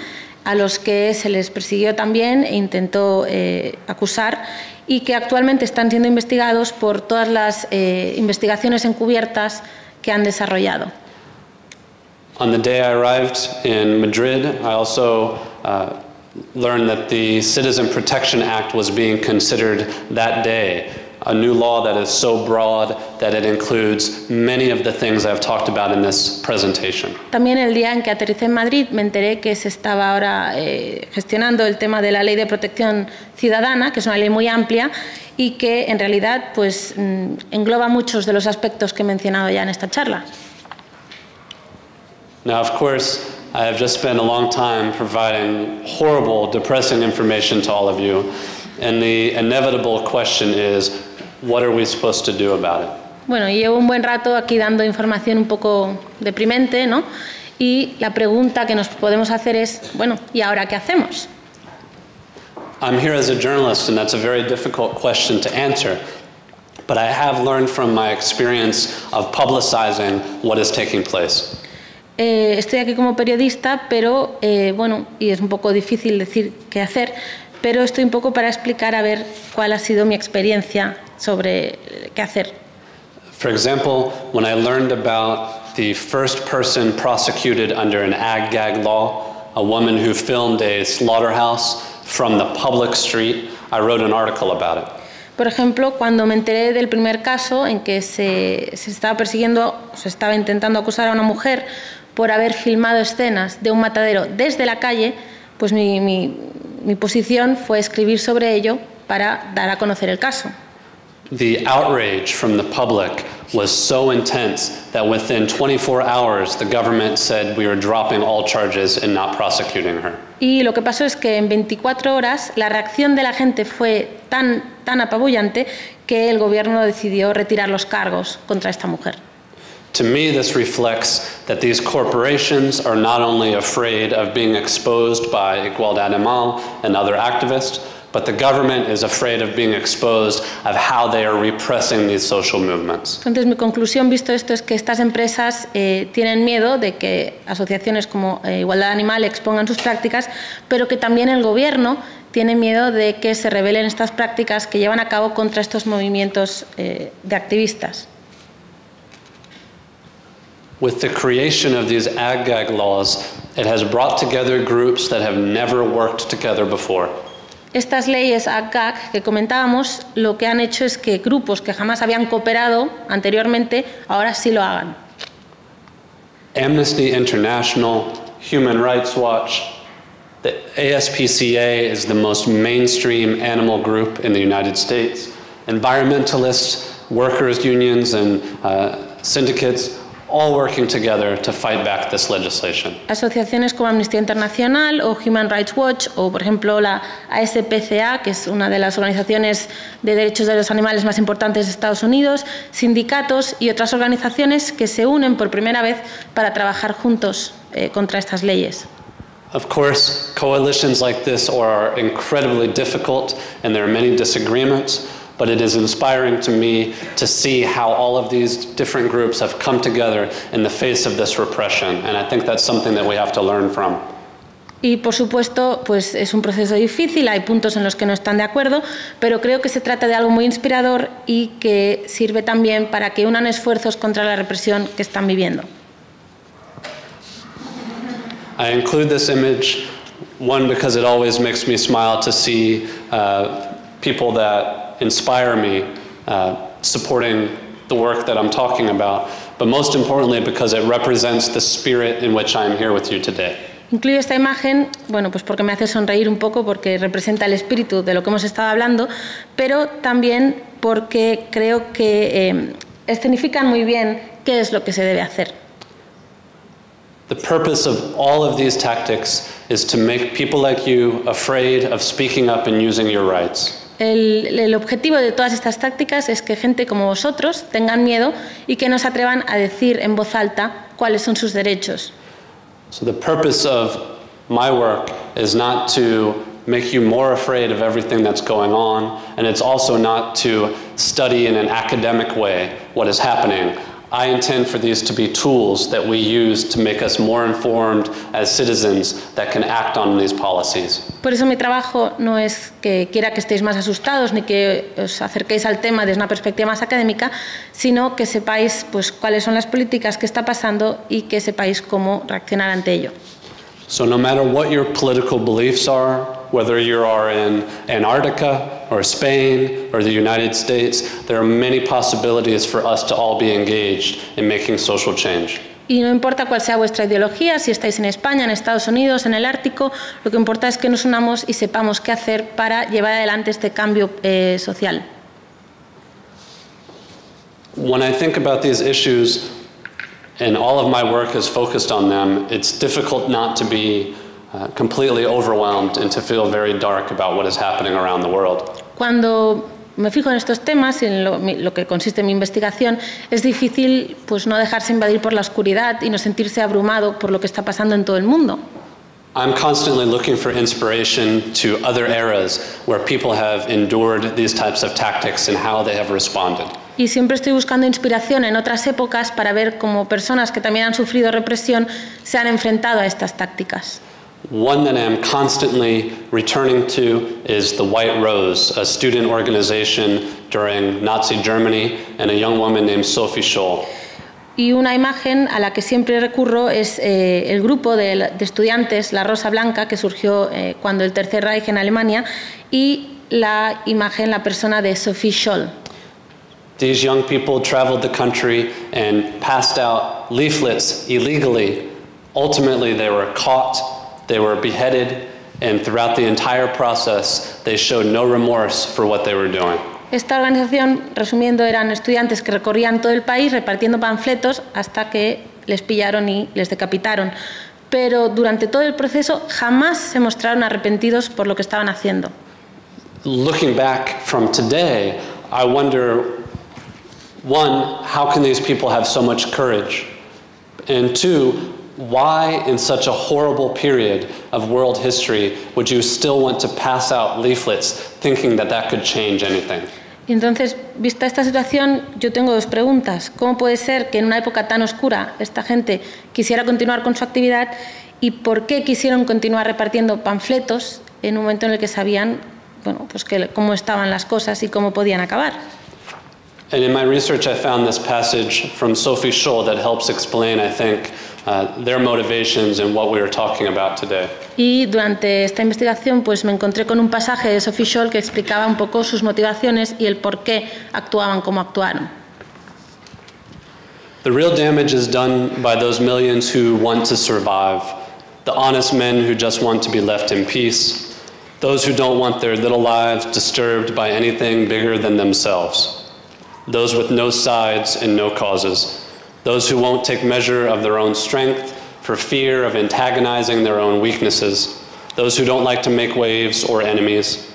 a los que se les persiguió también e intentó eh, acusar y que actualmente están siendo investigados por todas las eh, investigaciones encubiertas que han desarrollado. On the day I arrived in Madrid, I also uh, learned that the Citizen Protection Act was being considered that day, a new law that is so broad that it includes many of the things I've talked about in this presentation. También el día en que aterricé en Madrid me enteré que se estaba ahora eh, gestionando el tema de la ley de protección ciudadana, que es una ley muy amplia y que en realidad pues, mm, engloba muchos de los aspectos que he mencionado ya en esta charla. Now, of course, I have just spent a long time providing horrible, depressing information to all of you, and the inevitable question is what are we supposed to do about it? Bueno, llevo un buen rato aquí dando información un poco deprimente, ¿no? Y la pregunta que nos podemos hacer es, bueno, ¿y ahora qué hacemos? I'm here as a journalist, and that's a very difficult question to answer. But I have learned from my experience of publicizing what is taking place. Eh, estoy aquí como periodista, pero eh, bueno, y es un poco difícil decir qué hacer, pero estoy un poco para explicar a ver cuál ha sido mi experiencia sobre qué hacer. For example, when I learned about the first person prosecuted under an ag gag law, a woman who filmed a slaughterhouse from the public street, I wrote an article about it. Por ejemplo, cuando me enteré del primer caso en que se, se estaba persiguiendo, se estaba intentando acusar a una mujer por haber filmado escenas de un matadero desde la calle, pues mi, mi, mi posición fue escribir sobre ello para dar a conocer el caso. The outrage from the public was so intense that within 24 hours, the government said we were dropping all charges and not prosecuting her. Y lo que pasó es que en 24 horas la reacción de la gente fue tan, tan apabullante que el gobierno decidió retirar los cargos contra esta mujer. To me, this reflects that these corporations are not only afraid of being exposed by Igualdad Animal and other activists, but the government is afraid of being exposed of how they are repressing these social movements. Entonces, mi conclusión, visto esto, es que estas empresas eh, tienen miedo de que asociaciones como eh, Igualdad Animal expongan sus prácticas, pero que también el gobierno tiene miedo de que se revelen estas prácticas que llevan a cabo contra estos movimientos eh, de activistas. With the creation of these ag-gag laws, it has brought together groups that have never worked together before. Estas leyes ACAC que comentábamos lo que han hecho es que grupos que jamás habían cooperado anteriormente ahora sí lo hagan. Amnesty International, Human Rights Watch, the ASPCA is the most mainstream animal group in the United States. Environmentalists, workers' unions, and uh, syndicates all working together to fight back this legislation. Asociaciones como Amnistía Internacional o Human Rights Watch o, por ejemplo, la ASPCA, que es una de las organizaciones de derechos de los animales más importantes de Estados Unidos, sindicatos y otras organizaciones que se unen por primera vez para trabajar juntos eh, contra estas leyes. Of course, coalitions like this are incredibly difficult and there are many disagreements, but it is inspiring to me to see how all of these different groups have come together in the face of this repression, and I think that's something that we have to learn from. Y por supuesto, pues es un proceso difícil, hay puntos en los que no están de acuerdo, pero creo que se trata de algo muy inspirador y que sirve también para que unan esfuerzos contra la represión que están viviendo. I include this image, one, because it always makes me smile to see uh, people that inspire me uh, supporting the work that I'm talking about, but most importantly because it represents the spirit in which I am here with you today. Incluyo esta imagen, bueno, pues porque me hace sonreír un poco, porque representa el espíritu de lo que hemos estado hablando, pero también porque creo que eh, escenifican muy bien qué es lo que se debe hacer. The purpose of all of these tactics is to make people like you afraid of speaking up and using your rights. El, el, objetivo de todas estas tácticas es que gente como vosotros tengan miedo y que no se atrevan a decir en voz alta cuáles son sus derechos. So the purpose of my work is not to make you more afraid of everything that's going on, and it's also not to study in an academic way what is happening. I intend for these to be tools that we use to make us more informed as citizens that can act on these policies. Por eso mi trabajo no es que quiera que estéis más asustados ni que os acerquéis al tema desde una perspectiva más académica, sino que sepáis pues, cuáles son las políticas que está pasando y que sepáis cómo reaccionar ante ello. So, no matter what your political beliefs are, whether you are in Antarctica or Spain or the United States, there are many possibilities for us to all be engaged in making social change. Y no importa cuál sea vuestra ideología, si estáis en España, en Estados Unidos, en el Ártico, lo que importa es que nos unamos y sepamos qué hacer para llevar adelante este cambio eh, social. When I think about these issues, and all of my work is focused on them, it's difficult not to be uh, completely overwhelmed and to feel very dark about what is happening around the world. Cuando me fijo en estos temas y en lo, lo que consiste en mi investigación, es difícil pues, no dejarse invadir por la oscuridad y no sentirse abrumado por lo que está pasando en todo el mundo. I'm constantly looking for inspiration to other eras where people have endured these types of tactics and how they have responded. Y siempre estoy buscando inspiración en otras épocas para ver cómo personas que también han sufrido represión se han enfrentado a estas tácticas. One that I'm constantly returning to is the White Rose, a student organization during Nazi Germany, and a young woman named Sophie Scholl. Y una imagen a la que siempre recurro es eh, el grupo de, de estudiantes, la Rosa Blanca, que surgió eh, cuando el Tercer Reich en Alemania, y la imagen, la persona de Sophie Scholl. These young people traveled the country and passed out leaflets illegally. Ultimately, they were caught, they were beheaded, and throughout the entire process, they showed no remorse for what they were doing. Esta organización, resumiendo, eran estudiantes que recorrían todo el país repartiendo panfletos hasta que les pillaron y les decapitaron. Pero durante todo el proceso jamás se mostraron arrepentidos por lo que estaban haciendo. Looking back from today, I wonder one, how can these people have so much courage? And two, why, in such a horrible period of world history, would you still want to pass out leaflets thinking that that could change anything? Entonces, vista esta situación, yo tengo dos preguntas. ¿Cómo puede ser que en una época tan oscura esta gente quisiera continuar con su actividad y por qué quisieron continuar repartiendo panfletos en un momento en el que sabían bueno, pues que, cómo estaban las cosas y cómo podían acabar? And in my research, I found this passage from Sophie Scholl that helps explain, I think, uh, their motivations and what we are talking about today. Y durante esta investigación pues me encontré con un pasaje de Sophie Scholl que explicaba un poco sus motivaciones y el por qué actuaban como actuaron. The real damage is done by those millions who want to survive, the honest men who just want to be left in peace, those who don't want their little lives disturbed by anything bigger than themselves, those with no sides and no causes, those who won't take measure of their own strength for fear of antagonizing their own weaknesses, those who don't like to make waves or enemies,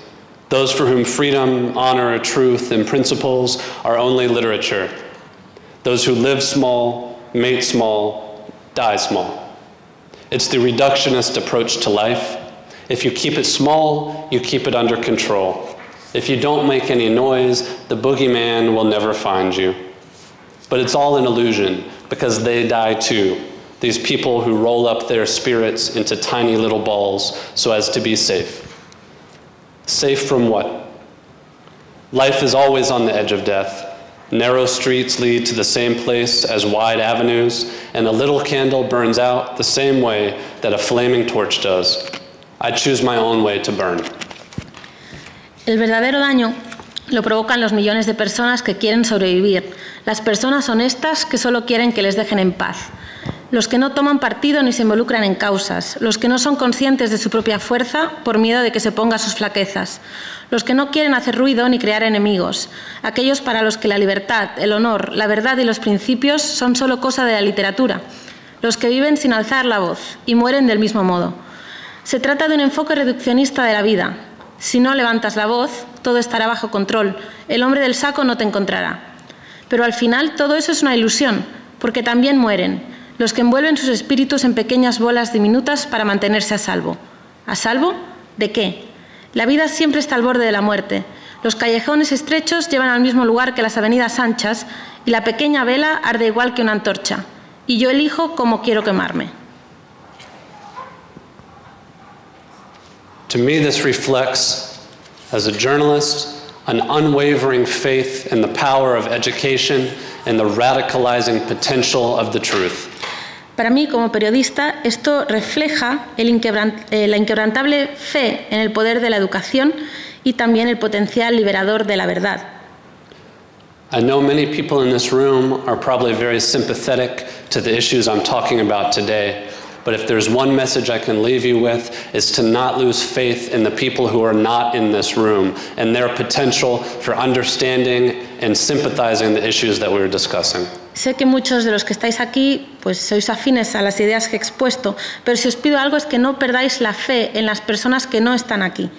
those for whom freedom, honor, truth, and principles are only literature those who live small, mate small, die small. It's the reductionist approach to life. If you keep it small, you keep it under control. If you don't make any noise, the boogeyman will never find you. But it's all an illusion because they die too. These people who roll up their spirits into tiny little balls so as to be safe. Safe from what? Life is always on the edge of death. Narrow streets lead to the same place as wide avenues, and a little candle burns out the same way that a flaming torch does. I choose my own way to burn. El verdadero daño lo provocan los millones de personas que quieren sobrevivir, las personas honestas que solo quieren que les dejen en paz, los que no toman partido ni se involucran en causas, los que no son conscientes de su propia fuerza por miedo de que se ponga sus flaquezas, los que no quieren hacer ruido ni crear enemigos, aquellos para los que la libertad, el honor, la verdad y los principios son solo cosa de la literatura, los que viven sin alzar la voz y mueren del mismo modo. Se trata de un enfoque reduccionista de la vida. Si no levantas la voz, todo estará bajo control. El hombre del saco no te encontrará. Pero al final todo eso es una ilusión, porque también mueren los que envuelven sus espíritus en pequeñas bolas diminutas para mantenerse a salvo. ¿A salvo? ¿De qué? La vida siempre está al borde de la muerte. Los callejones estrechos llevan al mismo lugar que las avenidas anchas y la pequeña vela arde igual que una antorcha, y yo elijo cómo quiero quemarme. To me, this reflects, as a journalist, an unwavering faith in the power of education and the radicalizing potential of the truth. Para mí, como periodista, esto refleja el inquebran- eh, la inquebrantable fe en el poder de la educación y también el potencial liberador de la verdad. I know many people in this room are probably very sympathetic to the issues I'm talking about today, but if there's one message I can leave you with, is to not lose faith in the people who are not in this room and their potential for understanding and sympathizing the issues that we were discussing. Sé que muchos de los que estáis aquí pues sois afines a las ideas que he expuesto, pero si os pido algo es que no perdáis la fe en las personas que no están aquí.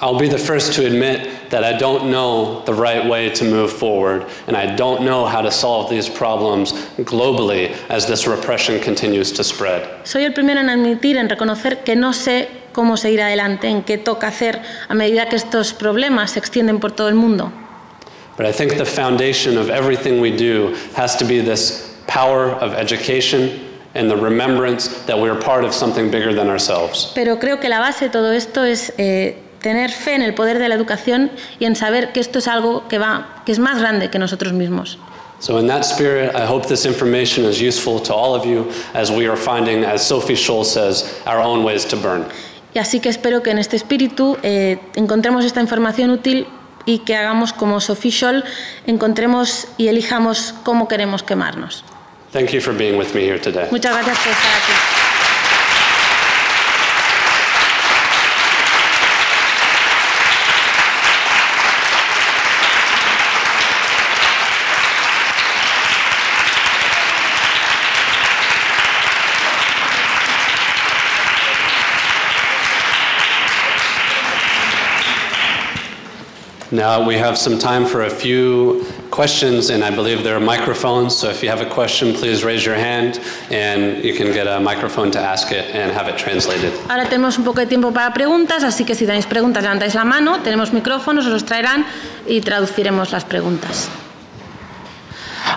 I'll be the first to admit that I don't know the right way to move forward, and I don't know how to solve these problems globally as this repression continues to spread. Soy el primero en admitir, en reconocer que no sé cómo seguir adelante, en qué toca hacer a medida que estos problemas se extienden por todo el mundo. But I think the foundation of everything we do has to be this power of education and the remembrance that we're part of something bigger than ourselves. Pero creo que la base de todo esto es eh, tener fe en el poder de la educación y en saber que esto es algo que, va, que es más grande que nosotros mismos. So, in that spirit, I hope this information is useful to all of you as we are finding, as Sophie Scholl says, our own ways to burn. Y así que espero que en este espíritu eh, encontremos esta información útil y que hagamos como Sophie Scholl, encontremos y elijamos cómo queremos quemarnos. Thank you for being with me here today. Muchas gracias por estar aquí. Now we have some time for a few questions, and I believe there are microphones. So if you have a question, please raise your hand, and you can get a microphone to ask it and have it translated. Ahora tenemos un poco de tiempo para preguntas, así que si tenéis preguntas levantáis la mano, tenemos micrófonos, os los traerán y traduciremos las preguntas.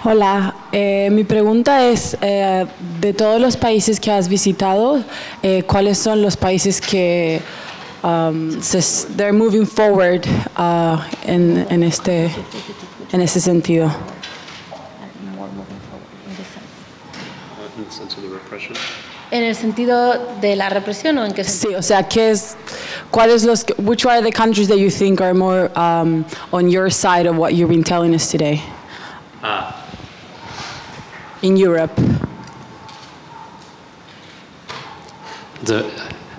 Hola, eh, mi pregunta es, eh, de todos los países que has visitado, eh, ¿cuáles son los países que um, se, they're moving forward uh, en, en, este, en este sentido? ¿En el sentido de la represión o en qué sentido? Sí, o sea, ¿qué es, ¿cuáles los, que- which are the countries that you think are more um, on your side of what you've been telling us today? In Europe. It's, a,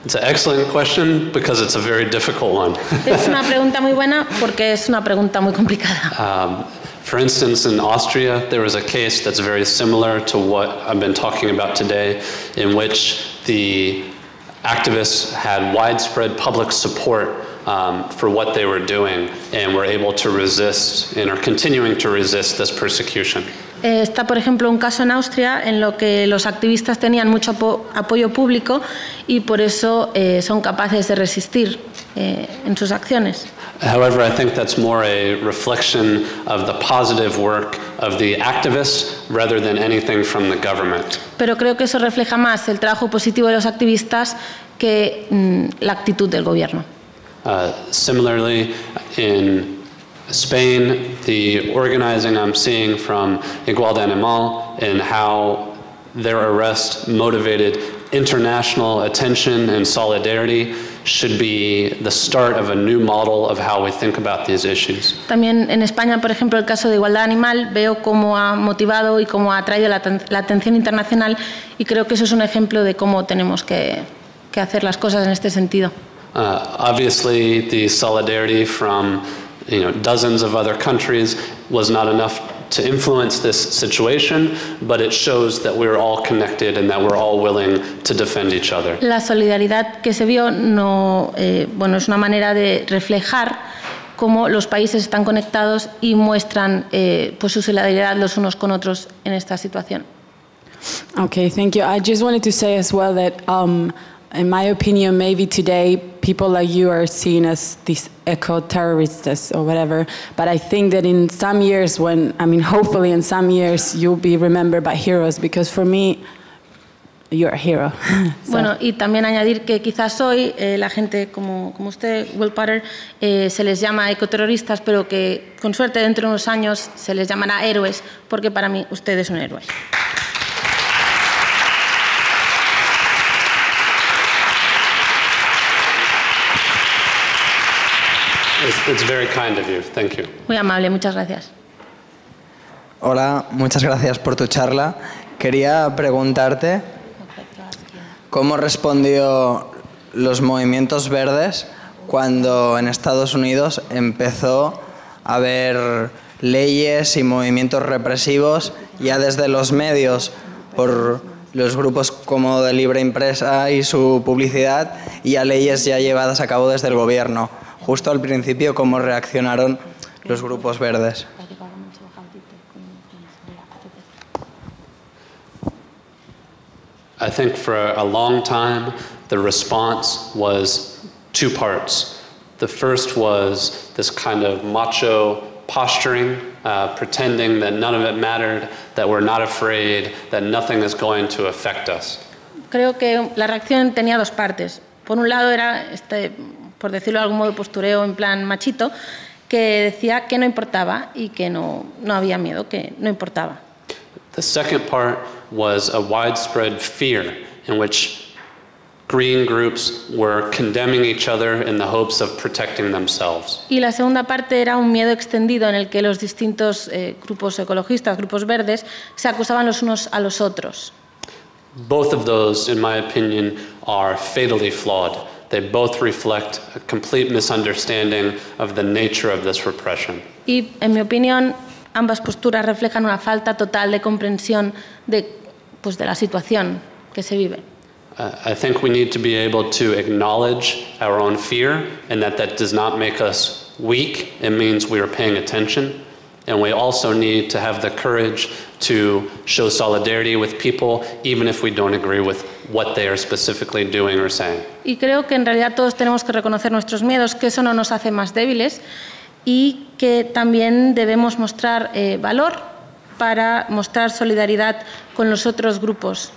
it's an excellent question because it's a very difficult one. (laughs) Es una pregunta muy buena porque es una pregunta muy complicada. Um, for instance, in Austria, there was a case that's very similar to what I've been talking about today, in which the activists had widespread public support um, for what they were doing and were able to resist and are continuing to resist this persecution. Eh, Está, por ejemplo, un caso en Austria en lo que los activistas tenían mucho apo- apoyo público y por eso eh, son capaces de resistir eh, en sus acciones. However, I think that's more a reflection of the positive work of the activists rather than anything from the government. Pero creo que eso refleja más el trabajo positivo de los activistas que mm, la actitud del gobierno. Uh, similarly, in Spain, the organizing I'm seeing from Igualdad Animal and how their arrest motivated international attention and solidarity should be the start of a new model of how we think about these issues. También en España, por ejemplo, el caso de igualdad animal, veo cómo ha motivado y cómo ha atraído la, la atención internacional y creo que eso es un ejemplo de cómo tenemos que, que hacer las cosas en este sentido. Uh, obviously, the solidarity from you know, dozens of other countries was not enough to influence this situation, but it shows that we're all connected and that we're all willing to defend each other. La solidaridad que se vio no, eh, bueno, es una manera de reflejar cómo los países están conectados y muestran eh, pues su solidaridad los unos con otros en esta situación. Okay, thank you. I just wanted to say as well that, um, in my opinion, maybe today people like you are seen as these eco-terrorists or whatever. But I think that in some years, when I mean, hopefully in some years, you'll be remembered by heroes. Because for me, you're a hero. (laughs) So- Bueno, y también añadir que quizás hoy eh, la gente como, como usted, Will Potter, eh, se les llama ecoterroristas, pero que con suerte dentro de unos años se les llamará héroes, porque para mí usted es un héroe. It's, it's very kind of you. Thank you. Muy amable, muchas gracias. Hola, muchas gracias por tu charla. Quería preguntarte cómo respondió los movimientos verdes cuando en Estados Unidos empezó a haber leyes y movimientos represivos ya desde los medios por los grupos como de libre impresa y su publicidad y a leyes ya llevadas a cabo desde el gobierno. Justo al principio, ¿cómo reaccionaron los grupos verdes? I think for a long time, the response was two parts. The first was this kind of macho posturing, uh, pretending that none of it mattered, that we're not afraid, that nothing is going to affect us. Creo que la reacción tenía dos partes. Por un lado era, este, por decirlo de algún modo, postureo en plan machito, que decía que no importaba y que no, no había miedo, que no importaba. The second part was a widespread fear in which green groups were condemning each other in the hopes of protecting themselves. Y la segunda parte era un miedo extendido en el que los distintos eh, grupos ecologistas, grupos verdes, se acusaban los unos a los otros. Both of those, in my opinion, are fatally flawed. They both reflect a complete misunderstanding of the nature of this repression. Y, en mi opinión, ambas posturas reflejan una falta total de comprensión de, pues, de la situación que se vive. Uh, I think we need to be able to acknowledge our own fear and that that does not make us weak. It means we are paying attention. And we also need to have the courage to show solidarity with people, even if we don't agree with what they are specifically doing or saying. Y creo que en realidad todos tenemos que reconocer nuestros miedos, que eso no nos hace más débiles y que también debemos mostrar eh, valor para mostrar solidaridad con los otros grupos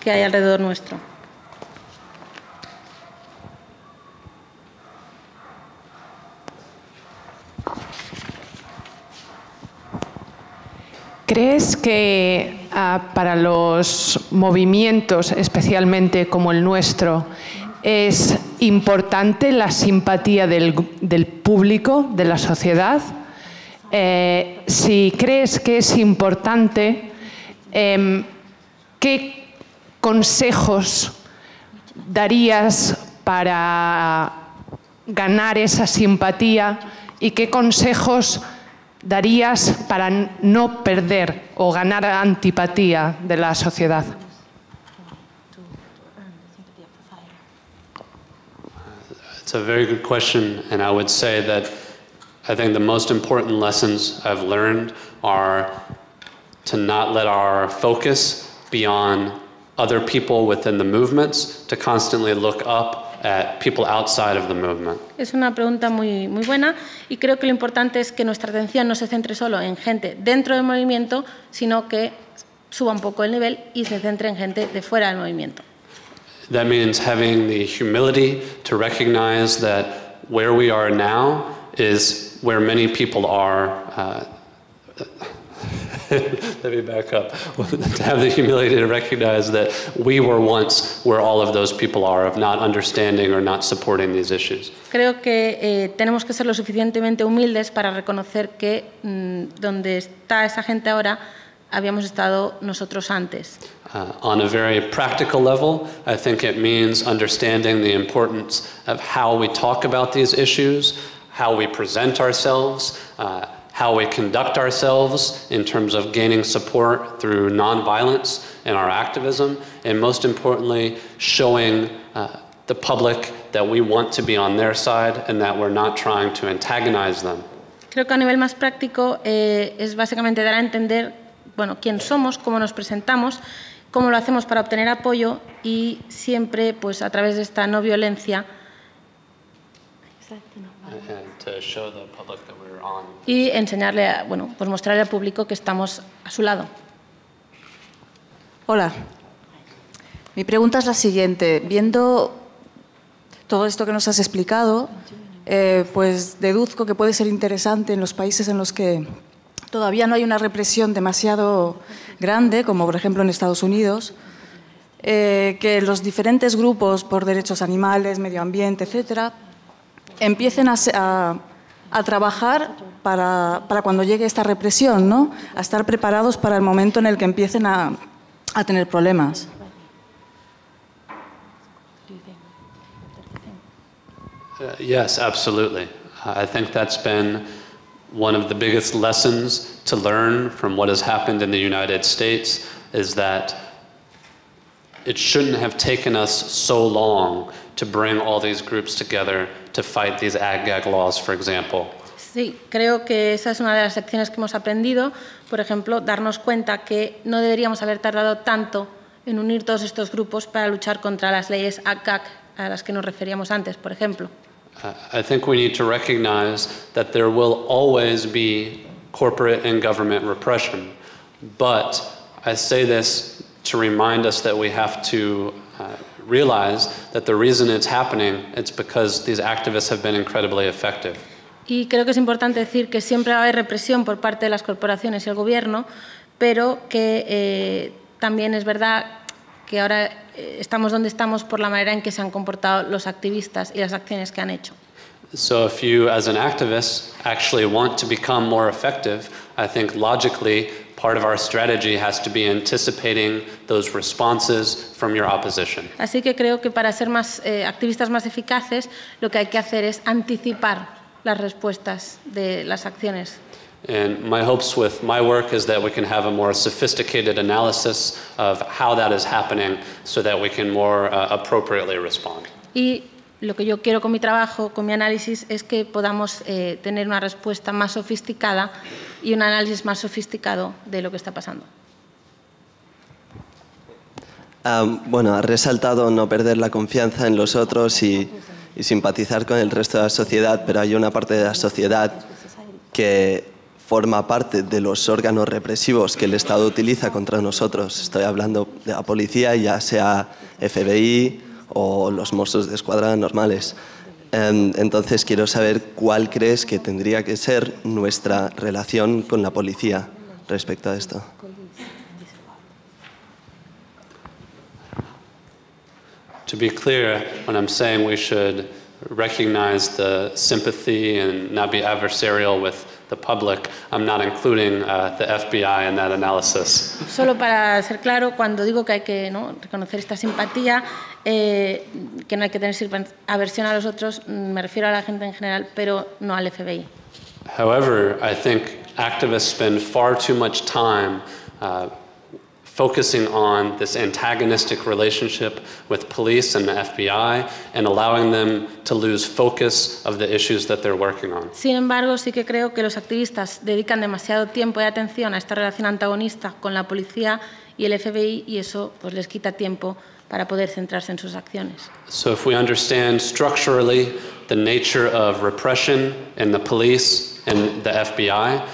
que hay alrededor nuestro. ¿Crees que ah, para los movimientos, especialmente como el nuestro, es importante la simpatía del, público, de la sociedad? Eh, si crees que es importante, em, ¿qué consejos darías para ganar esa simpatía y qué consejos darías para no perder o ganar antipatía de la sociedad? It's a very good question, and I would say that I think the most important lessons I've learned are to not let our focus be on other people within the movements, to constantly look up at people outside of the movement. Es una pregunta muy, muy buena y creo que lo importante es que nuestra atención no se centre solo en gente dentro del movimiento, sino que suba un poco el nivel y se centre en gente de fuera del movimiento. That means having the humility to recognize that where we are now is where many people are. Uh, (laughs) let me back up. to have the humility to recognize that we were once where all of those people are, of not understanding or not supporting these issues. Creo que eh, tenemos que ser lo suficientemente humildes para reconocer que mm, donde está esa gente ahora habíamos estado nosotros antes. Uh, on a very practical level, I think it means understanding the importance of how we talk about these issues, how we present ourselves, uh, how we conduct ourselves in terms of gaining support through nonviolence in our activism, and most importantly, showing uh, the public that we want to be on their side and that we're not trying to antagonize them. Creo que a nivel más práctico eh, es básicamente dar a entender bueno, quién somos, cómo nos presentamos, cómo lo hacemos para obtener apoyo y siempre pues, a través de esta no violencia and y enseñarle, a- bueno, pues mostrarle al público que estamos a su lado. Hola. Mi pregunta es la siguiente. Viendo todo esto que nos has explicado, eh, pues deduzco que puede ser interesante en los países en los que todavía no hay una represión demasiado grande, como por ejemplo en Estados Unidos, eh, que los diferentes grupos por derechos animales, medio ambiente, etcétera, empiecen a, a- a trabajar para, para cuando llegue esta represión, ¿no? a estar preparados para el momento en el que empiecen a, a tener problemas. Uh, yes, absolutely. I think that's been one of the biggest lessons to learn from what has happened in the United States is that it shouldn't have taken us so long to bring all these groups together to fight these ag-gag laws, for example. Sí, creo que esa es una de las lecciones que hemos aprendido. Por ejemplo, darnos cuenta que no deberíamos haber tardado tanto en unir todos estos grupos para luchar contra las leyes ACAC a las que nos referíamos antes, por ejemplo. I think we need to recognize that there will always be corporate and government repression. But I say this to remind us that we have to realize that the reason it's happening it's because these activists have been incredibly effective. Y creo que es importante decir que siempre va a haber represión por parte de las corporaciones y el gobierno, pero que eh, también es verdad que ahora eh, estamos donde estamos por la manera en que se han comportado los activistas y las acciones que han hecho. So if you, as an activist, actually want to become more effective, I think logically part of our strategy has to be anticipating those responses from your opposition. Así que creo que para ser más eh, activistas más eficaces, lo que hay que hacer es anticipar las respuestas de las acciones. And my hopes with my work is that we can have a more sophisticated analysis of how that is happening so that we can more uh, appropriately respond. Y lo que yo quiero con mi trabajo, con mi análisis, es que podamos eh, tener una respuesta más sofisticada y un análisis más sofisticado de lo que está pasando. Ah, bueno, ha resaltado no perder la confianza en los otros y, y simpatizar con el resto de la sociedad, pero hay una parte de la sociedad que forma parte de los órganos represivos que el Estado utiliza contra nosotros. Estoy hablando de la policía, ya sea FBI o los Mossos de Escuadra normales. Em, Entonces quiero saber cuál crees que tendría que ser nuestra relación con la policía respecto a esto. To be clear, when I'm saying we should recognize the sympathy and not be adversarial with the public, I'm not including uh, the FBI in that analysis. Solo para ser claro, cuando digo que hay que ¿no? reconocer esta simpatía, eh, que no hay que tener aversión a los otros, mm, me refiero a la gente en general, pero no al FBI. However, I think activists spend far too much time uh, focusing on this antagonistic relationship with police and the FBI and allowing them to lose focus of the issues that they're working on. Sin embargo, sí que creo que los activistas dedican demasiado tiempo y atención a esta relación antagonista con la policía y el FBI y eso pues, les quita tiempo para poder centrarse en sus acciones. So, if we understand structurally the nature of repression in the police and the FBI,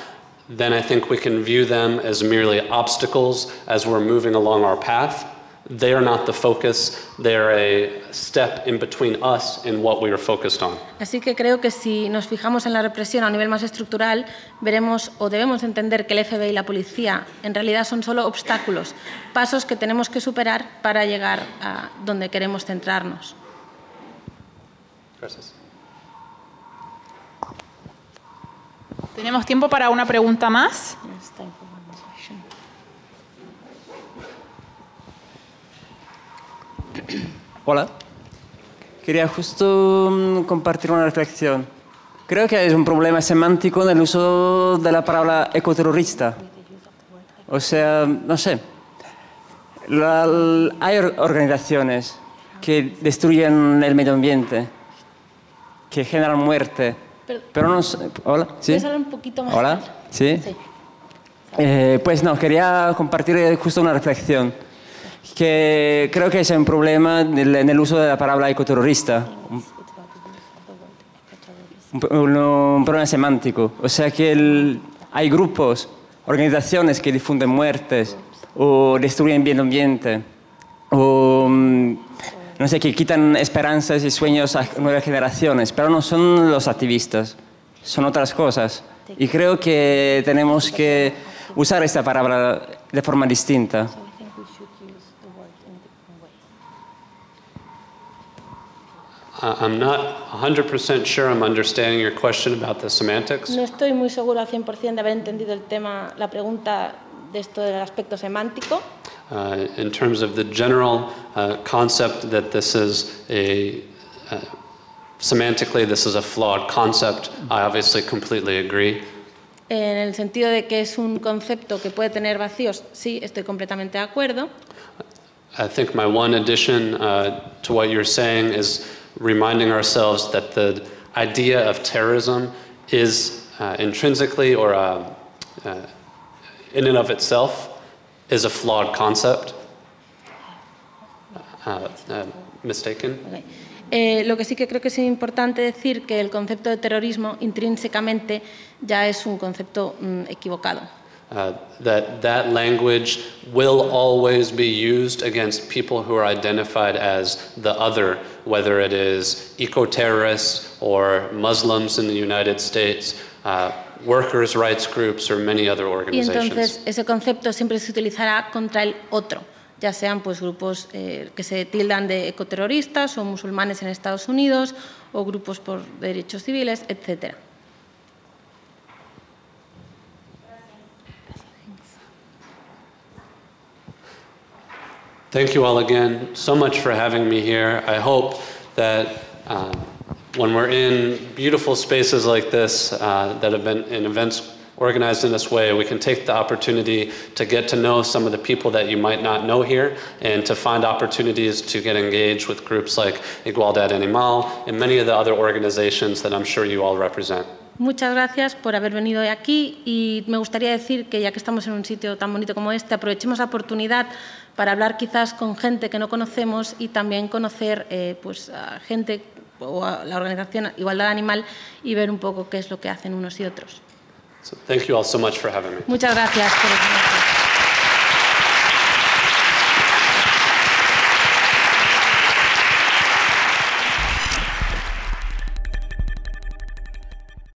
then I think we can view them as merely obstacles as we're moving along our path. They are not the focus, they're a step in between us and what we are focused on. Así que creo que si nos fijamos en la represión a un nivel más estructural, veremos o debemos entender que el FBI y la policía en realidad son solo obstáculos, pasos que tenemos que superar para llegar a donde queremos centrarnos. Gracias. Tenemos tiempo para una pregunta más. Hola. Quería justo mm, compartir una reflexión. Creo que hay un problema semántico en el uso de la palabra ecoterrorista. O sea, no sé. La- hay or- organizaciones que destruyen el medio ambiente, que generan muerte. Pero- Pero no sé. Hola. ¿Sí? ¿Puedes hablar un poquito más Hola. ¿Sí? Sí. Eh, pues no, quería compartir eh, justo una reflexión. Que creo que es un problema en el, el uso de la palabra ecoterrorista. un, un problema semántico. O sea que el- hay grupos, organizaciones que difunden muertes o destruyen bien ambiente o mm, no sé, que quitan esperanzas y sueños a nuevas generaciones, pero no son los activistas, son otras cosas. Y creo que tenemos que usar esta palabra de forma distinta. I'm not 100% sure I'm understanding your question about the semantics. No estoy muy seguro al 100% de haber entendido el tema, la pregunta de esto del aspecto semántico. Uh, in terms of the general uh, concept that this is a uh, semantically this is a flawed concept, I obviously completely agree. En el sentido de que es un concepto que puede tener vacíos, sí, estoy completamente de acuerdo. I think my one addition uh, to what you're saying is reminding ourselves that the idea of terrorism is uh, intrinsically or uh, uh, in and of itself is a flawed concept. Uh, uh, mistaken? Ok. Eh, lo que sí que creo que es importante decir que el concepto de terrorismo intrínsecamente ya es un concepto mm, equivocado. Uh, that that language will always be used against people who are identified as the other, whether it is eco-terrorists or Muslims in the United States, uh, workers' rights groups, or many other organizations. Y entonces ese concepto siempre se utilizará contra el otro, ya sean pues grupos eh, que se tildan de ecoterroristas o musulmanes en Estados Unidos o grupos por derechos civiles, etcétera. Thank you all again so much for having me here. I hope that um, when we're in beautiful spaces like this uh, that have been in events organized in this way, we can take the opportunity to get to know some of the people that you might not know here and to find opportunities to get engaged with groups like Igualdad Animal and many of the other organizations that I'm sure you all represent. Muchas gracias por haber venido aquí y me gustaría decir que ya que estamos en un sitio tan bonito como este, aprovechemos la oportunidad para hablar quizás con gente que no conocemos y también conocer eh, pues, a gente o a la organización Igualdad Animal y ver un poco qué es lo que hacen unos y otros. So thank you all so much for having me. Muchas gracias por.